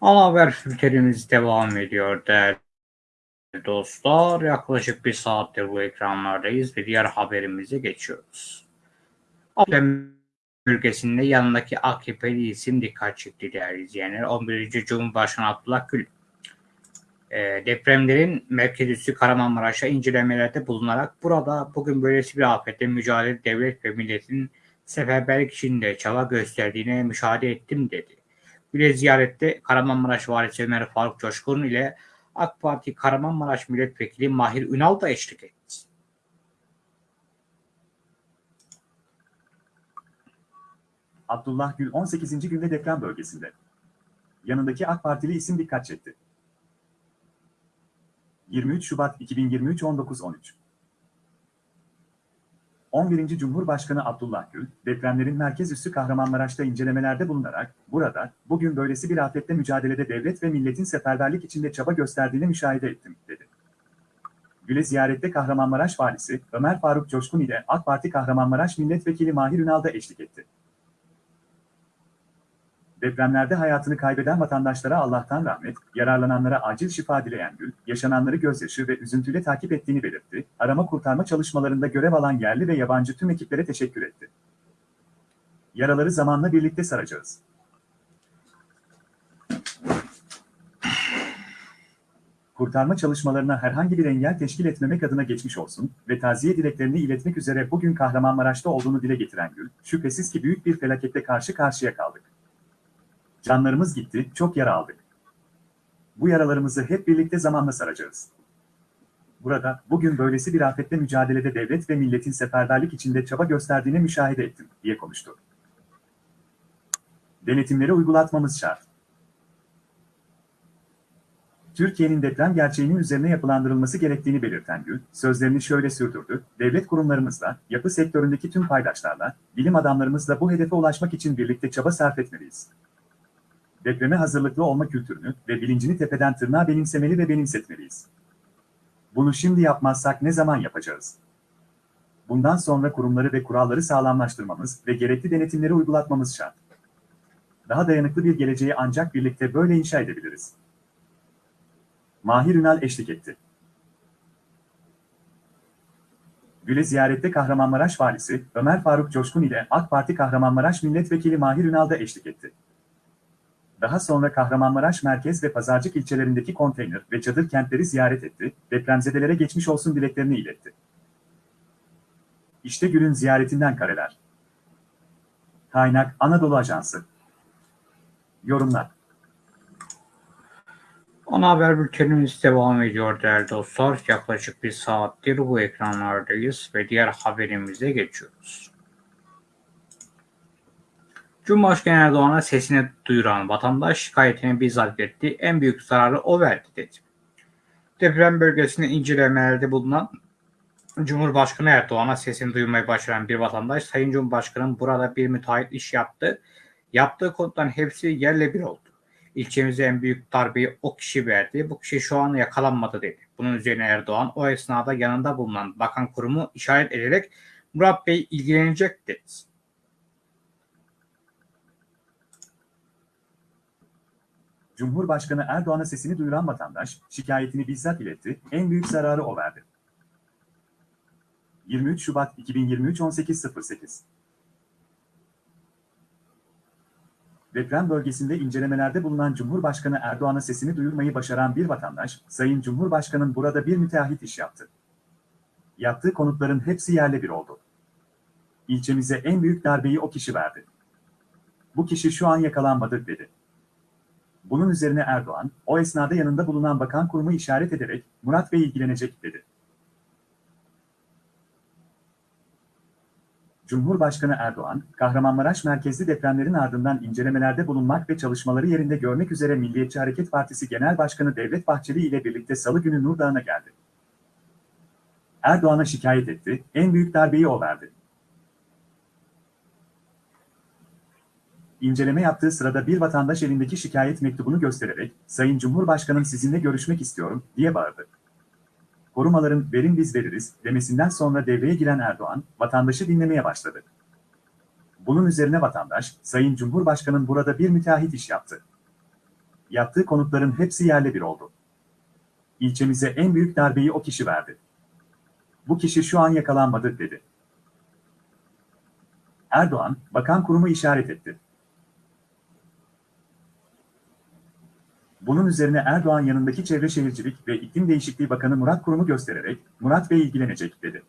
Ana haber bültenimiz devam ediyor değerli dostlar. Yaklaşık bir saattir bu ekranlardayız ve diğer haberimize geçiyoruz. Afyon bölgesinde yanındaki AKP'li isim dikkat çekti değerli izleyenler. 11. Cumhurbaşkanı Abdullah Gül e, depremlerin merkez üssü Kahramanmaraş'a incelemelerde bulunarak burada bugün böylesi bir afetle mücadele devlet ve milletin seferberlik içinde çaba gösterdiğine müşahede ettim dedi. Bile ziyarette Kahramanmaraş Valisi Ömer Faruk Coşkun ile AK Parti Kahramanmaraş Milletvekili Mahir Ünal da eşlik etti. Abdullah Gül 18. günde deprem bölgesinde. Yanındaki AK Partili isim dikkat çekti. 23 Şubat 2023 19.13 11. Cumhurbaşkanı Abdullah Gül, depremlerin merkez üssü Kahramanmaraş'ta incelemelerde bulunarak, burada, bugün böylesi bir afetle mücadelede devlet ve milletin seferberlik içinde çaba gösterdiğini müşahede ettim, dedi. Gül'e ziyarette Kahramanmaraş Valisi Ömer Faruk Coşkun ile AK Parti Kahramanmaraş Milletvekili Mahir Ünal da eşlik etti. Depremlerde hayatını kaybeden vatandaşlara Allah'tan rahmet, yararlananlara acil şifa dileyen Gül, yaşananları gözyaşı ve üzüntüyle takip ettiğini belirtti, arama kurtarma çalışmalarında görev alan yerli ve yabancı tüm ekiplere teşekkür etti. Yaraları zamanla birlikte saracağız. Kurtarma çalışmalarına herhangi bir engel teşkil etmemek adına geçmiş olsun ve taziye dileklerini iletmek üzere bugün Kahramanmaraş'ta olduğunu dile getiren Gül, şüphesiz ki büyük bir felaketle karşı karşıya kaldık. Canlarımız gitti, çok yara aldık. Bu yaralarımızı hep birlikte zamanla saracağız. Burada, bugün böylesi bir afetle mücadelede devlet ve milletin seferberlik içinde çaba gösterdiğini müşahede ettim, diye konuştu. Denetimleri uygulatmamız şart. Türkiye'nin deprem gerçeğinin üzerine yapılandırılması gerektiğini belirten Gül, sözlerini şöyle sürdürdü, devlet kurumlarımızla, yapı sektöründeki tüm paydaşlarla, bilim adamlarımızla bu hedefe ulaşmak için birlikte çaba sarf etmeliyiz depreme hazırlıklı olma kültürünü ve bilincini tepeden tırnağa benimsemeli ve benimsetmeliyiz. Bunu şimdi yapmazsak ne zaman yapacağız? Bundan sonra kurumları ve kuralları sağlamlaştırmamız ve gerekli denetimleri uygulatmamız şart. Daha dayanıklı bir geleceği ancak birlikte böyle inşa edebiliriz. Mahir Ünal eşlik etti. Gül'e ziyarette Kahramanmaraş Valisi Ömer Faruk Coşkun ile AK Parti Kahramanmaraş Milletvekili Mahir Ünal da eşlik etti. Daha sonra Kahramanmaraş merkez ve Pazarcık ilçelerindeki konteyner ve çadır kentleri ziyaret etti, depremzedelere geçmiş olsun dileklerini iletti. İşte Gül'ün ziyaretinden kareler. Kaynak Anadolu Ajansı Yorumlar Ana haber bültenimiz devam ediyor değerli dostlar. Yaklaşık bir saattir bu ekranlardayız ve diğer haberimize geçiyoruz. Cumhurbaşkanı Erdoğan'a sesini duyuran vatandaş şikayetini bizzat etti. En büyük zararı o verdi dedi. Deprem bölgesinde incelemelerde bulunan Cumhurbaşkanı Erdoğan'a sesini duyurmayı başaran bir vatandaş, Sayın Cumhurbaşkanım burada bir müteahhit iş yaptı. Yaptığı konutların hepsi yerle bir oldu. İlçemize en büyük darbeyi o kişi verdi. Bu kişi şu an yakalanmadı dedi. Bunun üzerine Erdoğan o esnada yanında bulunan bakan kurumu işaret ederek Murat Bey ilgilenecek dedi. Cumhurbaşkanı Erdoğan'a sesini duyuran vatandaş, şikayetini bizzat iletti, en büyük zararı o verdi. 23 Şubat 2023 18.08 Deprem bölgesinde incelemelerde bulunan Cumhurbaşkanı Erdoğan'a sesini duyurmayı başaran bir vatandaş, Sayın Cumhurbaşkanım burada bir müteahhit iş yaptı. Yaptığı konutların hepsi yerle bir oldu. İlçemize en büyük darbeyi o kişi verdi. Bu kişi şu an yakalanmadı dedi. Bunun üzerine Erdoğan, o esnada yanında bulunan bakan kurumu işaret ederek, Murat Bey ilgilenecek dedi. Cumhurbaşkanı Erdoğan, Kahramanmaraş merkezli depremlerin ardından incelemelerde bulunmak ve çalışmaları yerinde görmek üzere Milliyetçi Hareket Partisi Genel Başkanı Devlet Bahçeli ile birlikte salı günü Nurdağ'a geldi. Erdoğan'a şikayet etti, en büyük darbeyi o verdi. İnceleme yaptığı sırada bir vatandaş elindeki şikayet mektubunu göstererek, Sayın Cumhurbaşkanım sizinle görüşmek istiyorum, diye bağırdı. Korumaların verin biz veririz demesinden sonra devreye giren Erdoğan, vatandaşı dinlemeye başladı. Bunun üzerine vatandaş, Sayın Cumhurbaşkanım burada bir müteahhit iş yaptı. Yaptığı konutların hepsi yerle bir oldu. İlçemize en büyük darbeyi o kişi verdi. Bu kişi şu an yakalanmadı, dedi. Erdoğan, bakan kurumu işaret etti. Bunun üzerine Erdoğan yanındaki Çevre Şehircilik ve İklim Değişikliği Bakanı Murat Kurum'u göstererek, Murat Bey ilgilenecek, dedi.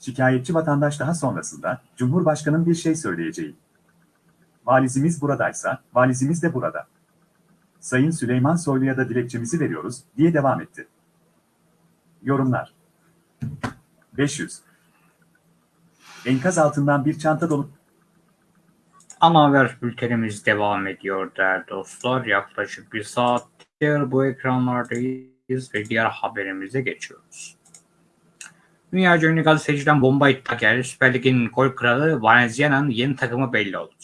Şikayetçi vatandaş daha sonrasında, Cumhurbaşkanı'nın bir şey söyleyeceği. Valizimiz buradaysa, valizimiz de burada. Sayın Süleyman Soylu'ya da dilekçemizi veriyoruz, diye devam etti. Yorumlar 500 Enkaz altından bir çanta dolu Ana haber bültenimiz devam ediyor değerli dostlar. Yaklaşık bir saattir bu ekranlardayız ve diğer haberimize geçiyoruz. Dünyaca ünlü gazeteciden bomba iddia geldi. Süper Lig'in gol kralı Valencia'nın yeni takımı belli oldu.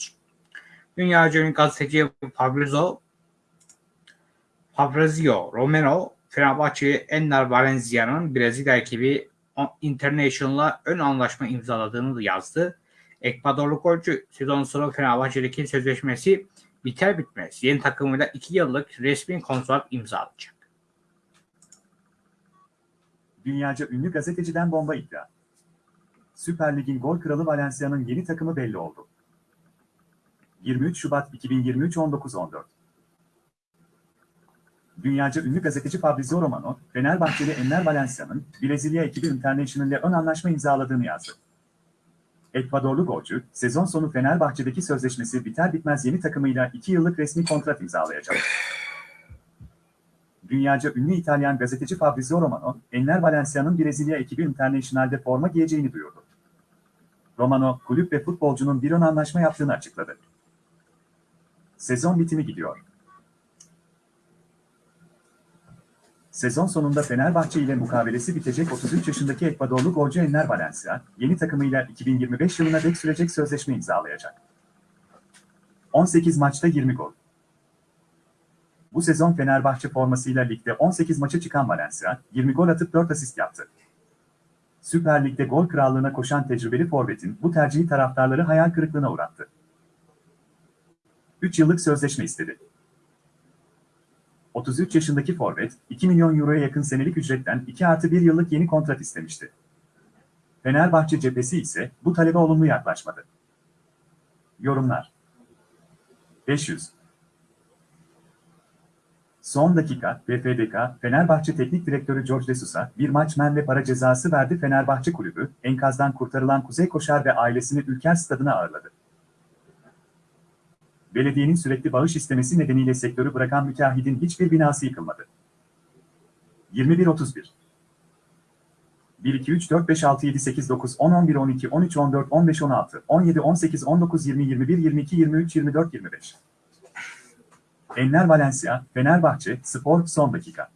Dünyaca ünlü gazeteci Fabrizio Fabrizio Romero Fenerbahçe Enner Valencia'nın Brezilya ekibi International'la ön anlaşma imzaladığını yazdı. Ekvadorlu golcü sezon sonu Fenerbahçe'deki sözleşmesi biter bitmez yeni takımıyla 2 yıllık resmi kontrat imzalayacak. Dünyaca ünlü gazeteciden bomba iddia. Süper Lig'in gol kralı Valencia'nın yeni takımı belli oldu. 23 Şubat 2023 19.14 Dünyaca ünlü gazeteci Fabrizio Romano, Fenerbahçeli Enner Valencia'nın Brezilya ekibi International ile ön anlaşma imzaladığını yazdı. Ekvadorlu golcü, sezon sonu Fenerbahçe'deki sözleşmesi biter bitmez yeni takımıyla 2 yıllık resmi kontrat imzalayacak. Dünyaca ünlü İtalyan gazeteci Fabrizio Romano, Enner Valencia'nın Brezilya ekibi International'de forma giyeceğini duyurdu. Romano, kulüp ve futbolcunun bir ön anlaşma yaptığını açıkladı. Sezon bitimi gidiyor. Sezon sonunda Fenerbahçe ile mukabelesi bitecek 33 yaşındaki Ekvadorlu golcü Enner Valencia, yeni takımıyla 2025 yılına dek sürecek sözleşme imzalayacak. 18 maçta 20 gol. Bu sezon Fenerbahçe formasıyla ligde 18 maça çıkan Valencia, 20 gol atıp 4 asist yaptı. Süper Lig'de gol krallığına koşan tecrübeli forvetin bu tercihi taraftarları hayal kırıklığına uğrattı. 3 yıllık sözleşme istedi. 33 yaşındaki forvet, 2 milyon euroya yakın senelik ücretten 2 artı 1 yıllık yeni kontrat istemişti. Fenerbahçe cephesi ise bu talebe olumlu yaklaşmadı. Yorumlar 500 Son dakika, BFDK, Fenerbahçe Teknik Direktörü George Desus'a bir maç men ve para cezası verdi Fenerbahçe Kulübü, enkazdan kurtarılan Kuzey Koşar ve ailesini Ülker Stadı'na ağırladı. Belediyenin sürekli bağış istemesi nedeniyle sektörü bırakan müteahhidin hiçbir binası yıkılmadı. 21-31 1, 2, 3, 4, 5, 6, 7, 8, 9, 10, 11, 12, 13, 14, 15, 16, 17, 18, 19, 20, 21, 22, 23, 24, 25. Enner Valencia, Fenerbahçe, Spor, son dakika.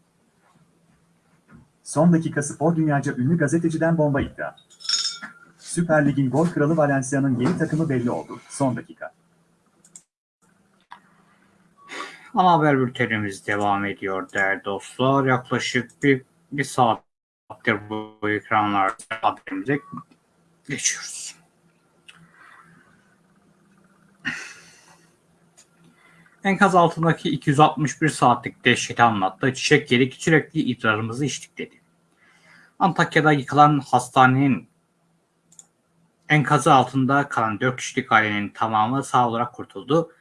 Son dakika spor dünyaca ünlü gazeteciden bomba iddia. Süper Lig'in gol kralı Valencia'nın yeni takımı belli oldu. Son dakika. Ana haber bültenimiz devam ediyor değerli dostlar. Yaklaşık bir, bir saattir bu ekranlarda haberimize geçiyoruz. Enkaz altındaki 261 saatlik dehşeti anlattı. Çiçek yedik sürekli idrarımızı içtik dedi. Antakya'da yıkılan hastanenin enkazı altında kalan 4 kişilik ailenin tamamı sağ olarak kurtuldu.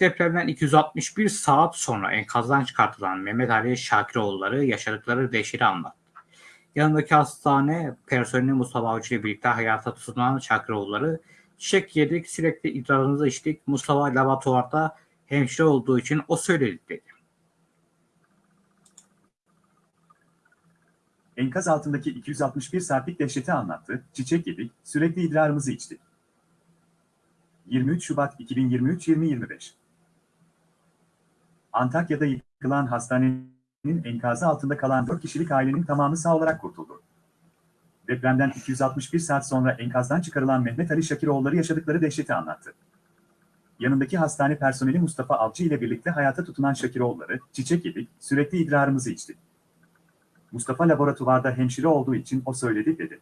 Depremden 261 saat sonra enkazdan çıkartılan Mehmet Ali Şakiroğulları yaşadıkları dehşeti anlattı. Yanındaki hastane personeli Mustafa Avcı ile birlikte hayata tutunan Şakiroğulları çiçek yedik sürekli idrarımızı içtik. Mustafa laboratuvarda hemşire olduğu için o söyledi dedi. Enkaz altındaki 261 saatlik dehşeti anlattı. Çiçek yedik, sürekli idrarımızı içtik. 23 Şubat 2023-2025 Antakya'da yıkılan hastanenin enkazı altında kalan 4 kişilik ailenin tamamı sağ olarak kurtuldu. Depremden 261 saat sonra enkazdan çıkarılan Mehmet Ali Şakiroğulları yaşadıkları dehşeti anlattı. Yanındaki hastane personeli Mustafa Avcı ile birlikte hayata tutunan Şakiroğulları, çiçek yedik, sürekli idrarımızı içtik. Mustafa laboratuvarda hemşire olduğu için o söyledi dedi.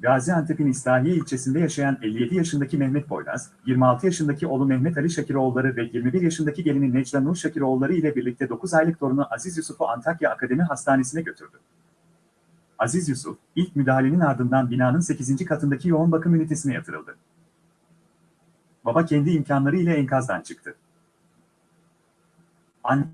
Gaziantep'in İslahiye ilçesinde yaşayan 57 yaşındaki Mehmet Boylaz, 26 yaşındaki oğlu Mehmet Ali Şakiroğulları ve 21 yaşındaki gelini Necla Nur Şakiroğulları ile birlikte 9 aylık torunu Aziz Yusuf'u Antakya Akademi Hastanesi'ne götürdü. Aziz Yusuf, ilk müdahalenin ardından binanın 8. katındaki yoğun bakım ünitesine yatırıldı. Baba kendi imkanları ile enkazdan çıktı. Anne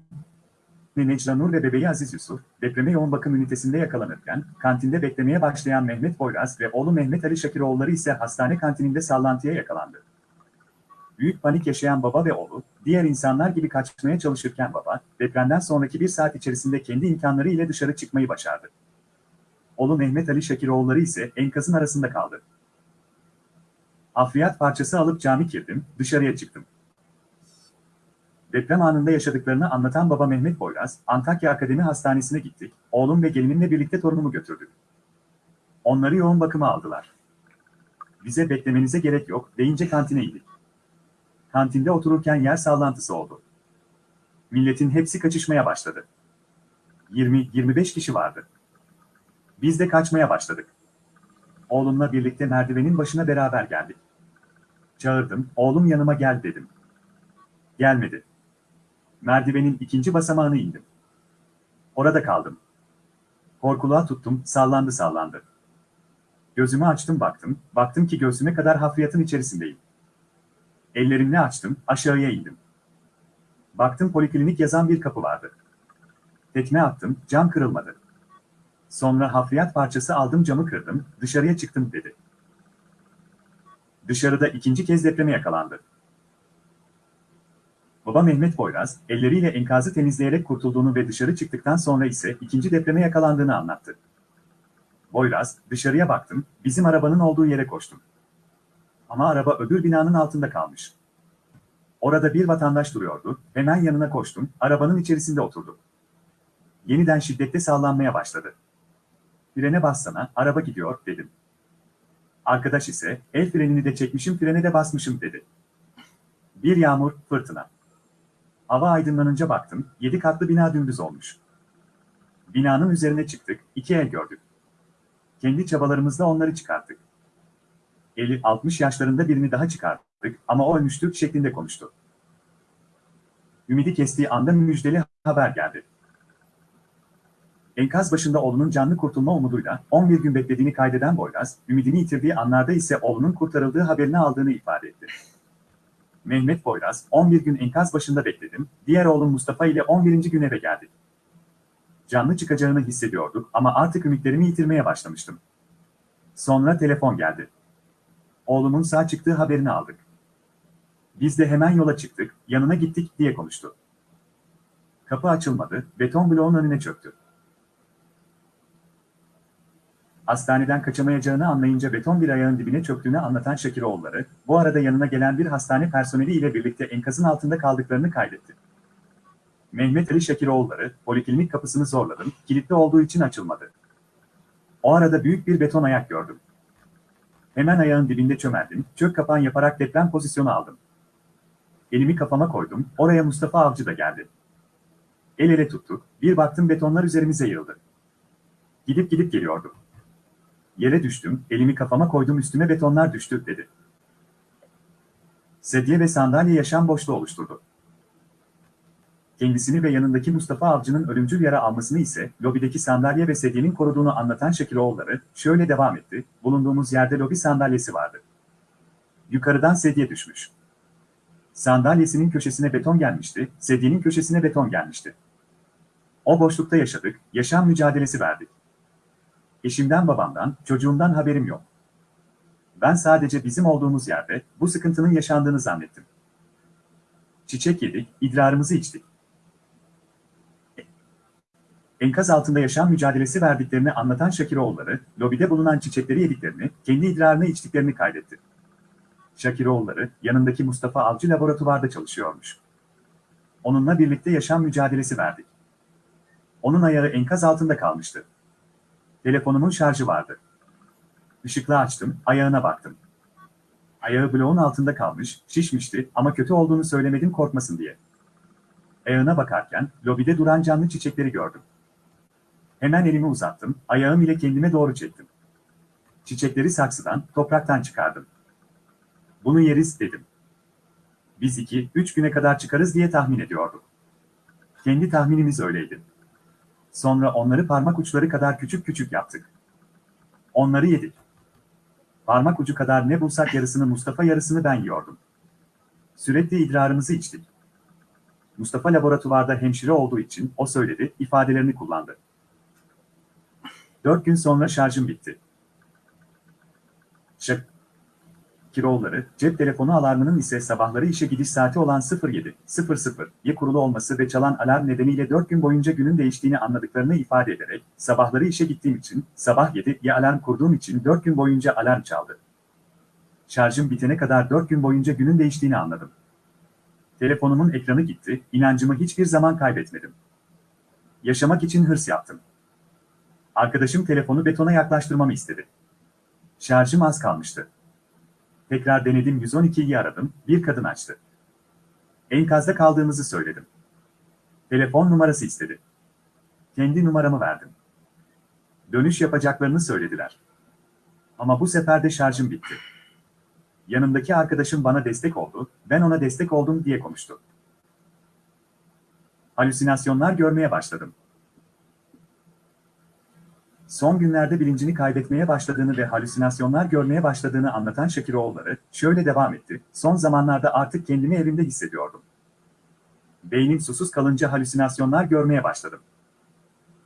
Necla Nur ve bebeği Aziz Yusuf, depreme yoğun bakım ünitesinde yakalanırken, kantinde beklemeye başlayan Mehmet Boyraz ve oğlu Mehmet Ali Şakiroğulları ise hastane kantininde sallantıya yakalandı. Büyük panik yaşayan baba ve oğlu, diğer insanlar gibi kaçmaya çalışırken baba, depremden sonraki bir saat içerisinde kendi imkanları ile dışarı çıkmayı başardı. Oğlu Mehmet Ali Şakiroğulları ise enkazın arasında kaldı. Afriyat parçası alıp cami girdim, dışarıya çıktım. Deprem anında yaşadıklarını anlatan baba Mehmet Boyraz, Antakya Akademi Hastanesi'ne gittik, oğlum ve gelinimle birlikte torunumu götürdük. Onları yoğun bakıma aldılar. Bize beklemenize gerek yok deyince kantine indik. Kantinde otururken yer sallantısı oldu. Milletin hepsi kaçışmaya başladı. 20-25 kişi vardı. Biz de kaçmaya başladık. Oğlumla birlikte merdivenin başına beraber geldik. Çağırdım, oğlum yanıma gel dedim. Gelmedi. Merdivenin ikinci basamağını indim. Orada kaldım. Korkuluğa tuttum, sallandı sallandı. Gözümü açtım baktım, baktım ki göğsüme kadar hafriyatın içerisindeyim. Ellerimle açtım, aşağıya indim. Baktım poliklinik yazan bir kapı vardı. Tekme attım, cam kırılmadı. Sonra hafriyat parçası aldım camı kırdım, dışarıya çıktım dedi. Dışarıda ikinci kez depreme yakalandı. Baba Mehmet Boyraz, elleriyle enkazı temizleyerek kurtulduğunu ve dışarı çıktıktan sonra ise ikinci depreme yakalandığını anlattı. Boyraz, dışarıya baktım, bizim arabanın olduğu yere koştum. Ama araba öbür binanın altında kalmış. Orada bir vatandaş duruyordu, hemen yanına koştum, arabanın içerisinde oturdu. Yeniden şiddette sallanmaya başladı. Frene bassana, araba gidiyor, dedim. Arkadaş ise, el frenini de çekmişim, frene de basmışım, dedi. Bir yağmur, fırtına. Hava aydınlanınca baktım, yedi katlı bina dümdüz olmuş. Binanın üzerine çıktık, iki el gördük. Kendi çabalarımızla onları çıkarttık. 50-60 yaşlarında birini daha çıkarttık ama o ölmüştü şeklinde konuştu. Ümidi kestiği anda müjdeli haber geldi. Enkaz başında oğlunun canlı kurtulma umuduyla 11 gün beklediğini kaydeden Boyraz, ümidini yitirdiği anlarda ise oğlunun kurtarıldığı haberini aldığını ifade etti. Mehmet Boyraz, 11 gün enkaz başında bekledim, diğer oğlum Mustafa ile 11. gün eve geldik. Canlı çıkacağını hissediyorduk ama artık ümitlerimi yitirmeye başlamıştım. Sonra telefon geldi. Oğlumun sağ çıktığı haberini aldık. Biz de hemen yola çıktık, yanına gittik diye konuştu. Kapı açılmadı, beton bloğun önüne çöktü. Hastaneden kaçamayacağını anlayınca beton bir ayağın dibine çöktüğünü anlatan Şakiroğulları, bu arada yanına gelen bir hastane personeli ile birlikte enkazın altında kaldıklarını kaydetti. Mehmet Ali Şakiroğulları, poliklinik kapısını zorladım, kilitli olduğu için açılmadı. O arada büyük bir beton ayak gördüm. Hemen ayağın dibinde çömeldim, çök kapan yaparak deprem pozisyonu aldım. Elimi kafama koydum, oraya Mustafa Avcı da geldi. El ele tuttuk, bir baktım betonlar üzerimize yığıldı. Gidip gidip geliyordu. Yere düştüm, elimi kafama koydum üstüme betonlar düştü, dedi. Sedye ve sandalye yaşam boşluğu oluşturdu. Kendisini ve yanındaki Mustafa Avcı'nın ölümcül yara almasını ise lobideki sandalye ve sedyenin koruduğunu anlatan Şekiloğulları şöyle devam etti. Bulunduğumuz yerde lobi sandalyesi vardı. Yukarıdan sedye düşmüş. Sandalyesinin köşesine beton gelmişti, sedyenin köşesine beton gelmişti. O boşlukta yaşadık, yaşam mücadelesi verdik. Eşimden babamdan, çocuğumdan haberim yok. Ben sadece bizim olduğumuz yerde bu sıkıntının yaşandığını zannettim. Çiçek yedik, idrarımızı içtik. Enkaz altında yaşam mücadelesi verdiklerini anlatan Şakiroğulları, lobide bulunan çiçekleri yediklerini, kendi idrarını içtiklerini kaydetti. Şakiroğulları, yanındaki Mustafa Avcı laboratuvarda çalışıyormuş. Onunla birlikte yaşam mücadelesi verdik. Onun ayağı enkaz altında kalmıştı. Telefonumun şarjı vardı. Işıklı açtım, ayağına baktım. Ayağı bloğun altında kalmış, şişmişti ama kötü olduğunu söylemedim korkmasın diye. Ayağına bakarken, lobide duran canlı çiçekleri gördüm. Hemen elimi uzattım, ayağım ile kendime doğru çektim. Çiçekleri saksıdan, topraktan çıkardım. Bunu yeriz dedim. Biz iki, üç güne kadar çıkarız diye tahmin ediyorduk. Kendi tahminimiz öyleydi. Sonra onları parmak uçları kadar küçük küçük yaptık. Onları yedik. Parmak ucu kadar ne bulsak yarısını Mustafa yarısını ben yiyordum. Sürekli idrarımızı içtik. Mustafa laboratuvarda hemşire olduğu için o söyledi, ifadelerini kullandı. Dört gün sonra şarjım bitti. Şak Kiroğulları, cep telefonu alarmının ise sabahları işe gidiş saati olan 07.00'ye kurulu olması ve çalan alarm nedeniyle 4 gün boyunca günün değiştiğini anladıklarını ifade ederek, sabahları işe gittiğim için, sabah 7'ye alarm kurduğum için 4 gün boyunca alarm çaldı. Şarjım bitene kadar 4 gün boyunca günün değiştiğini anladım. Telefonumun ekranı gitti, inancımı hiçbir zaman kaybetmedim. Yaşamak için hırs yaptım. Arkadaşım telefonu betona yaklaştırmamı istedi. Şarjım az kalmıştı. Tekrar denedim 112'yi aradım, bir kadın açtı. Enkazda kaldığımızı söyledim. Telefon numarası istedi. Kendi numaramı verdim. Dönüş yapacaklarını söylediler. Ama bu sefer de şarjım bitti. Yanımdaki arkadaşım bana destek oldu, ben ona destek oldum diye konuştu. Halüsinasyonlar görmeye başladım. Son günlerde bilincini kaybetmeye başladığını ve halüsinasyonlar görmeye başladığını anlatan Şakiroğulları şöyle devam etti. Son zamanlarda artık kendimi evimde hissediyordum. Beynim susuz kalınca halüsinasyonlar görmeye başladım.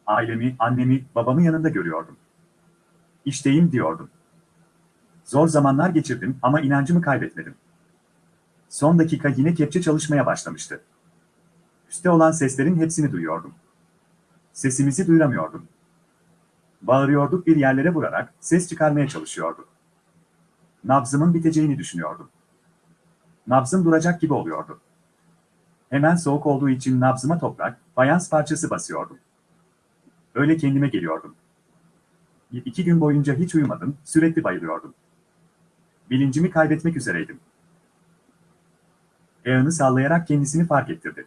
Ailemi, annemi, babamı yanında görüyordum. İşteyim diyordum. Zor zamanlar geçirdim ama inancımı kaybetmedim. Son dakika yine kepçe çalışmaya başlamıştı. Üste olan seslerin hepsini duyuyordum. Sesimizi duyuramıyordum. Bağırıyorduk bir yerlere vurarak ses çıkarmaya çalışıyorduk. Nabzımın biteceğini düşünüyordum. Nabzım duracak gibi oluyordu. Hemen soğuk olduğu için nabzıma toprak, fayans parçası basıyordum. Öyle kendime geliyordum. Bir iki gün boyunca hiç uyumadım, sürekli bayılıyordum. Bilincimi kaybetmek üzereydim. Ayağını sallayarak kendisini fark ettirdi.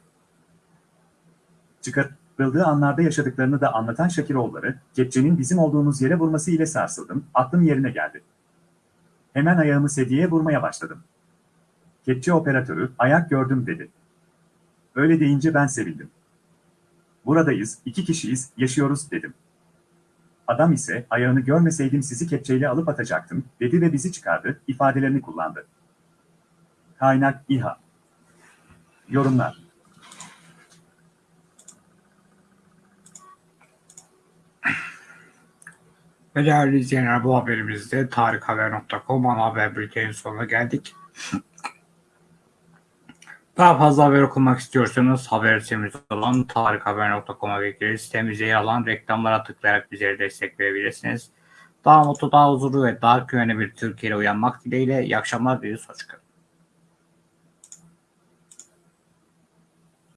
Çıkarıldığı anlarda yaşadıklarını da anlatan Şakiroğulları, kepçenin bizim olduğumuz yere vurması ile sarsıldım, aklım yerine geldi. Hemen ayağımı sedyeye vurmaya başladım. Kepçe operatörü, ayak gördüm dedi. Öyle deyince ben sevindim. Buradayız, iki kişiyiz, yaşıyoruz dedim. Adam ise ayağını görmeseydim sizi kepçeyle alıp atacaktım dedi ve bizi çıkardı, ifadelerini kullandı. Kaynak İHA Yorumlar Ve değerli izleyenler bu haberimizde tarikhaber.com ana haber bültenin sonuna geldik. Daha fazla haber okumak istiyorsanız haber sitemiz olan tarikhaber.com'a bekleriz. Sitemizde yer alan reklamlara tıklayarak bizlere destek verebilirsiniz. Daha mutlu, daha huzurlu ve daha güvenli bir Türkiye'yle uyanmak dileğiyle. İyi akşamlar diliyoruz. Hoşçakalın.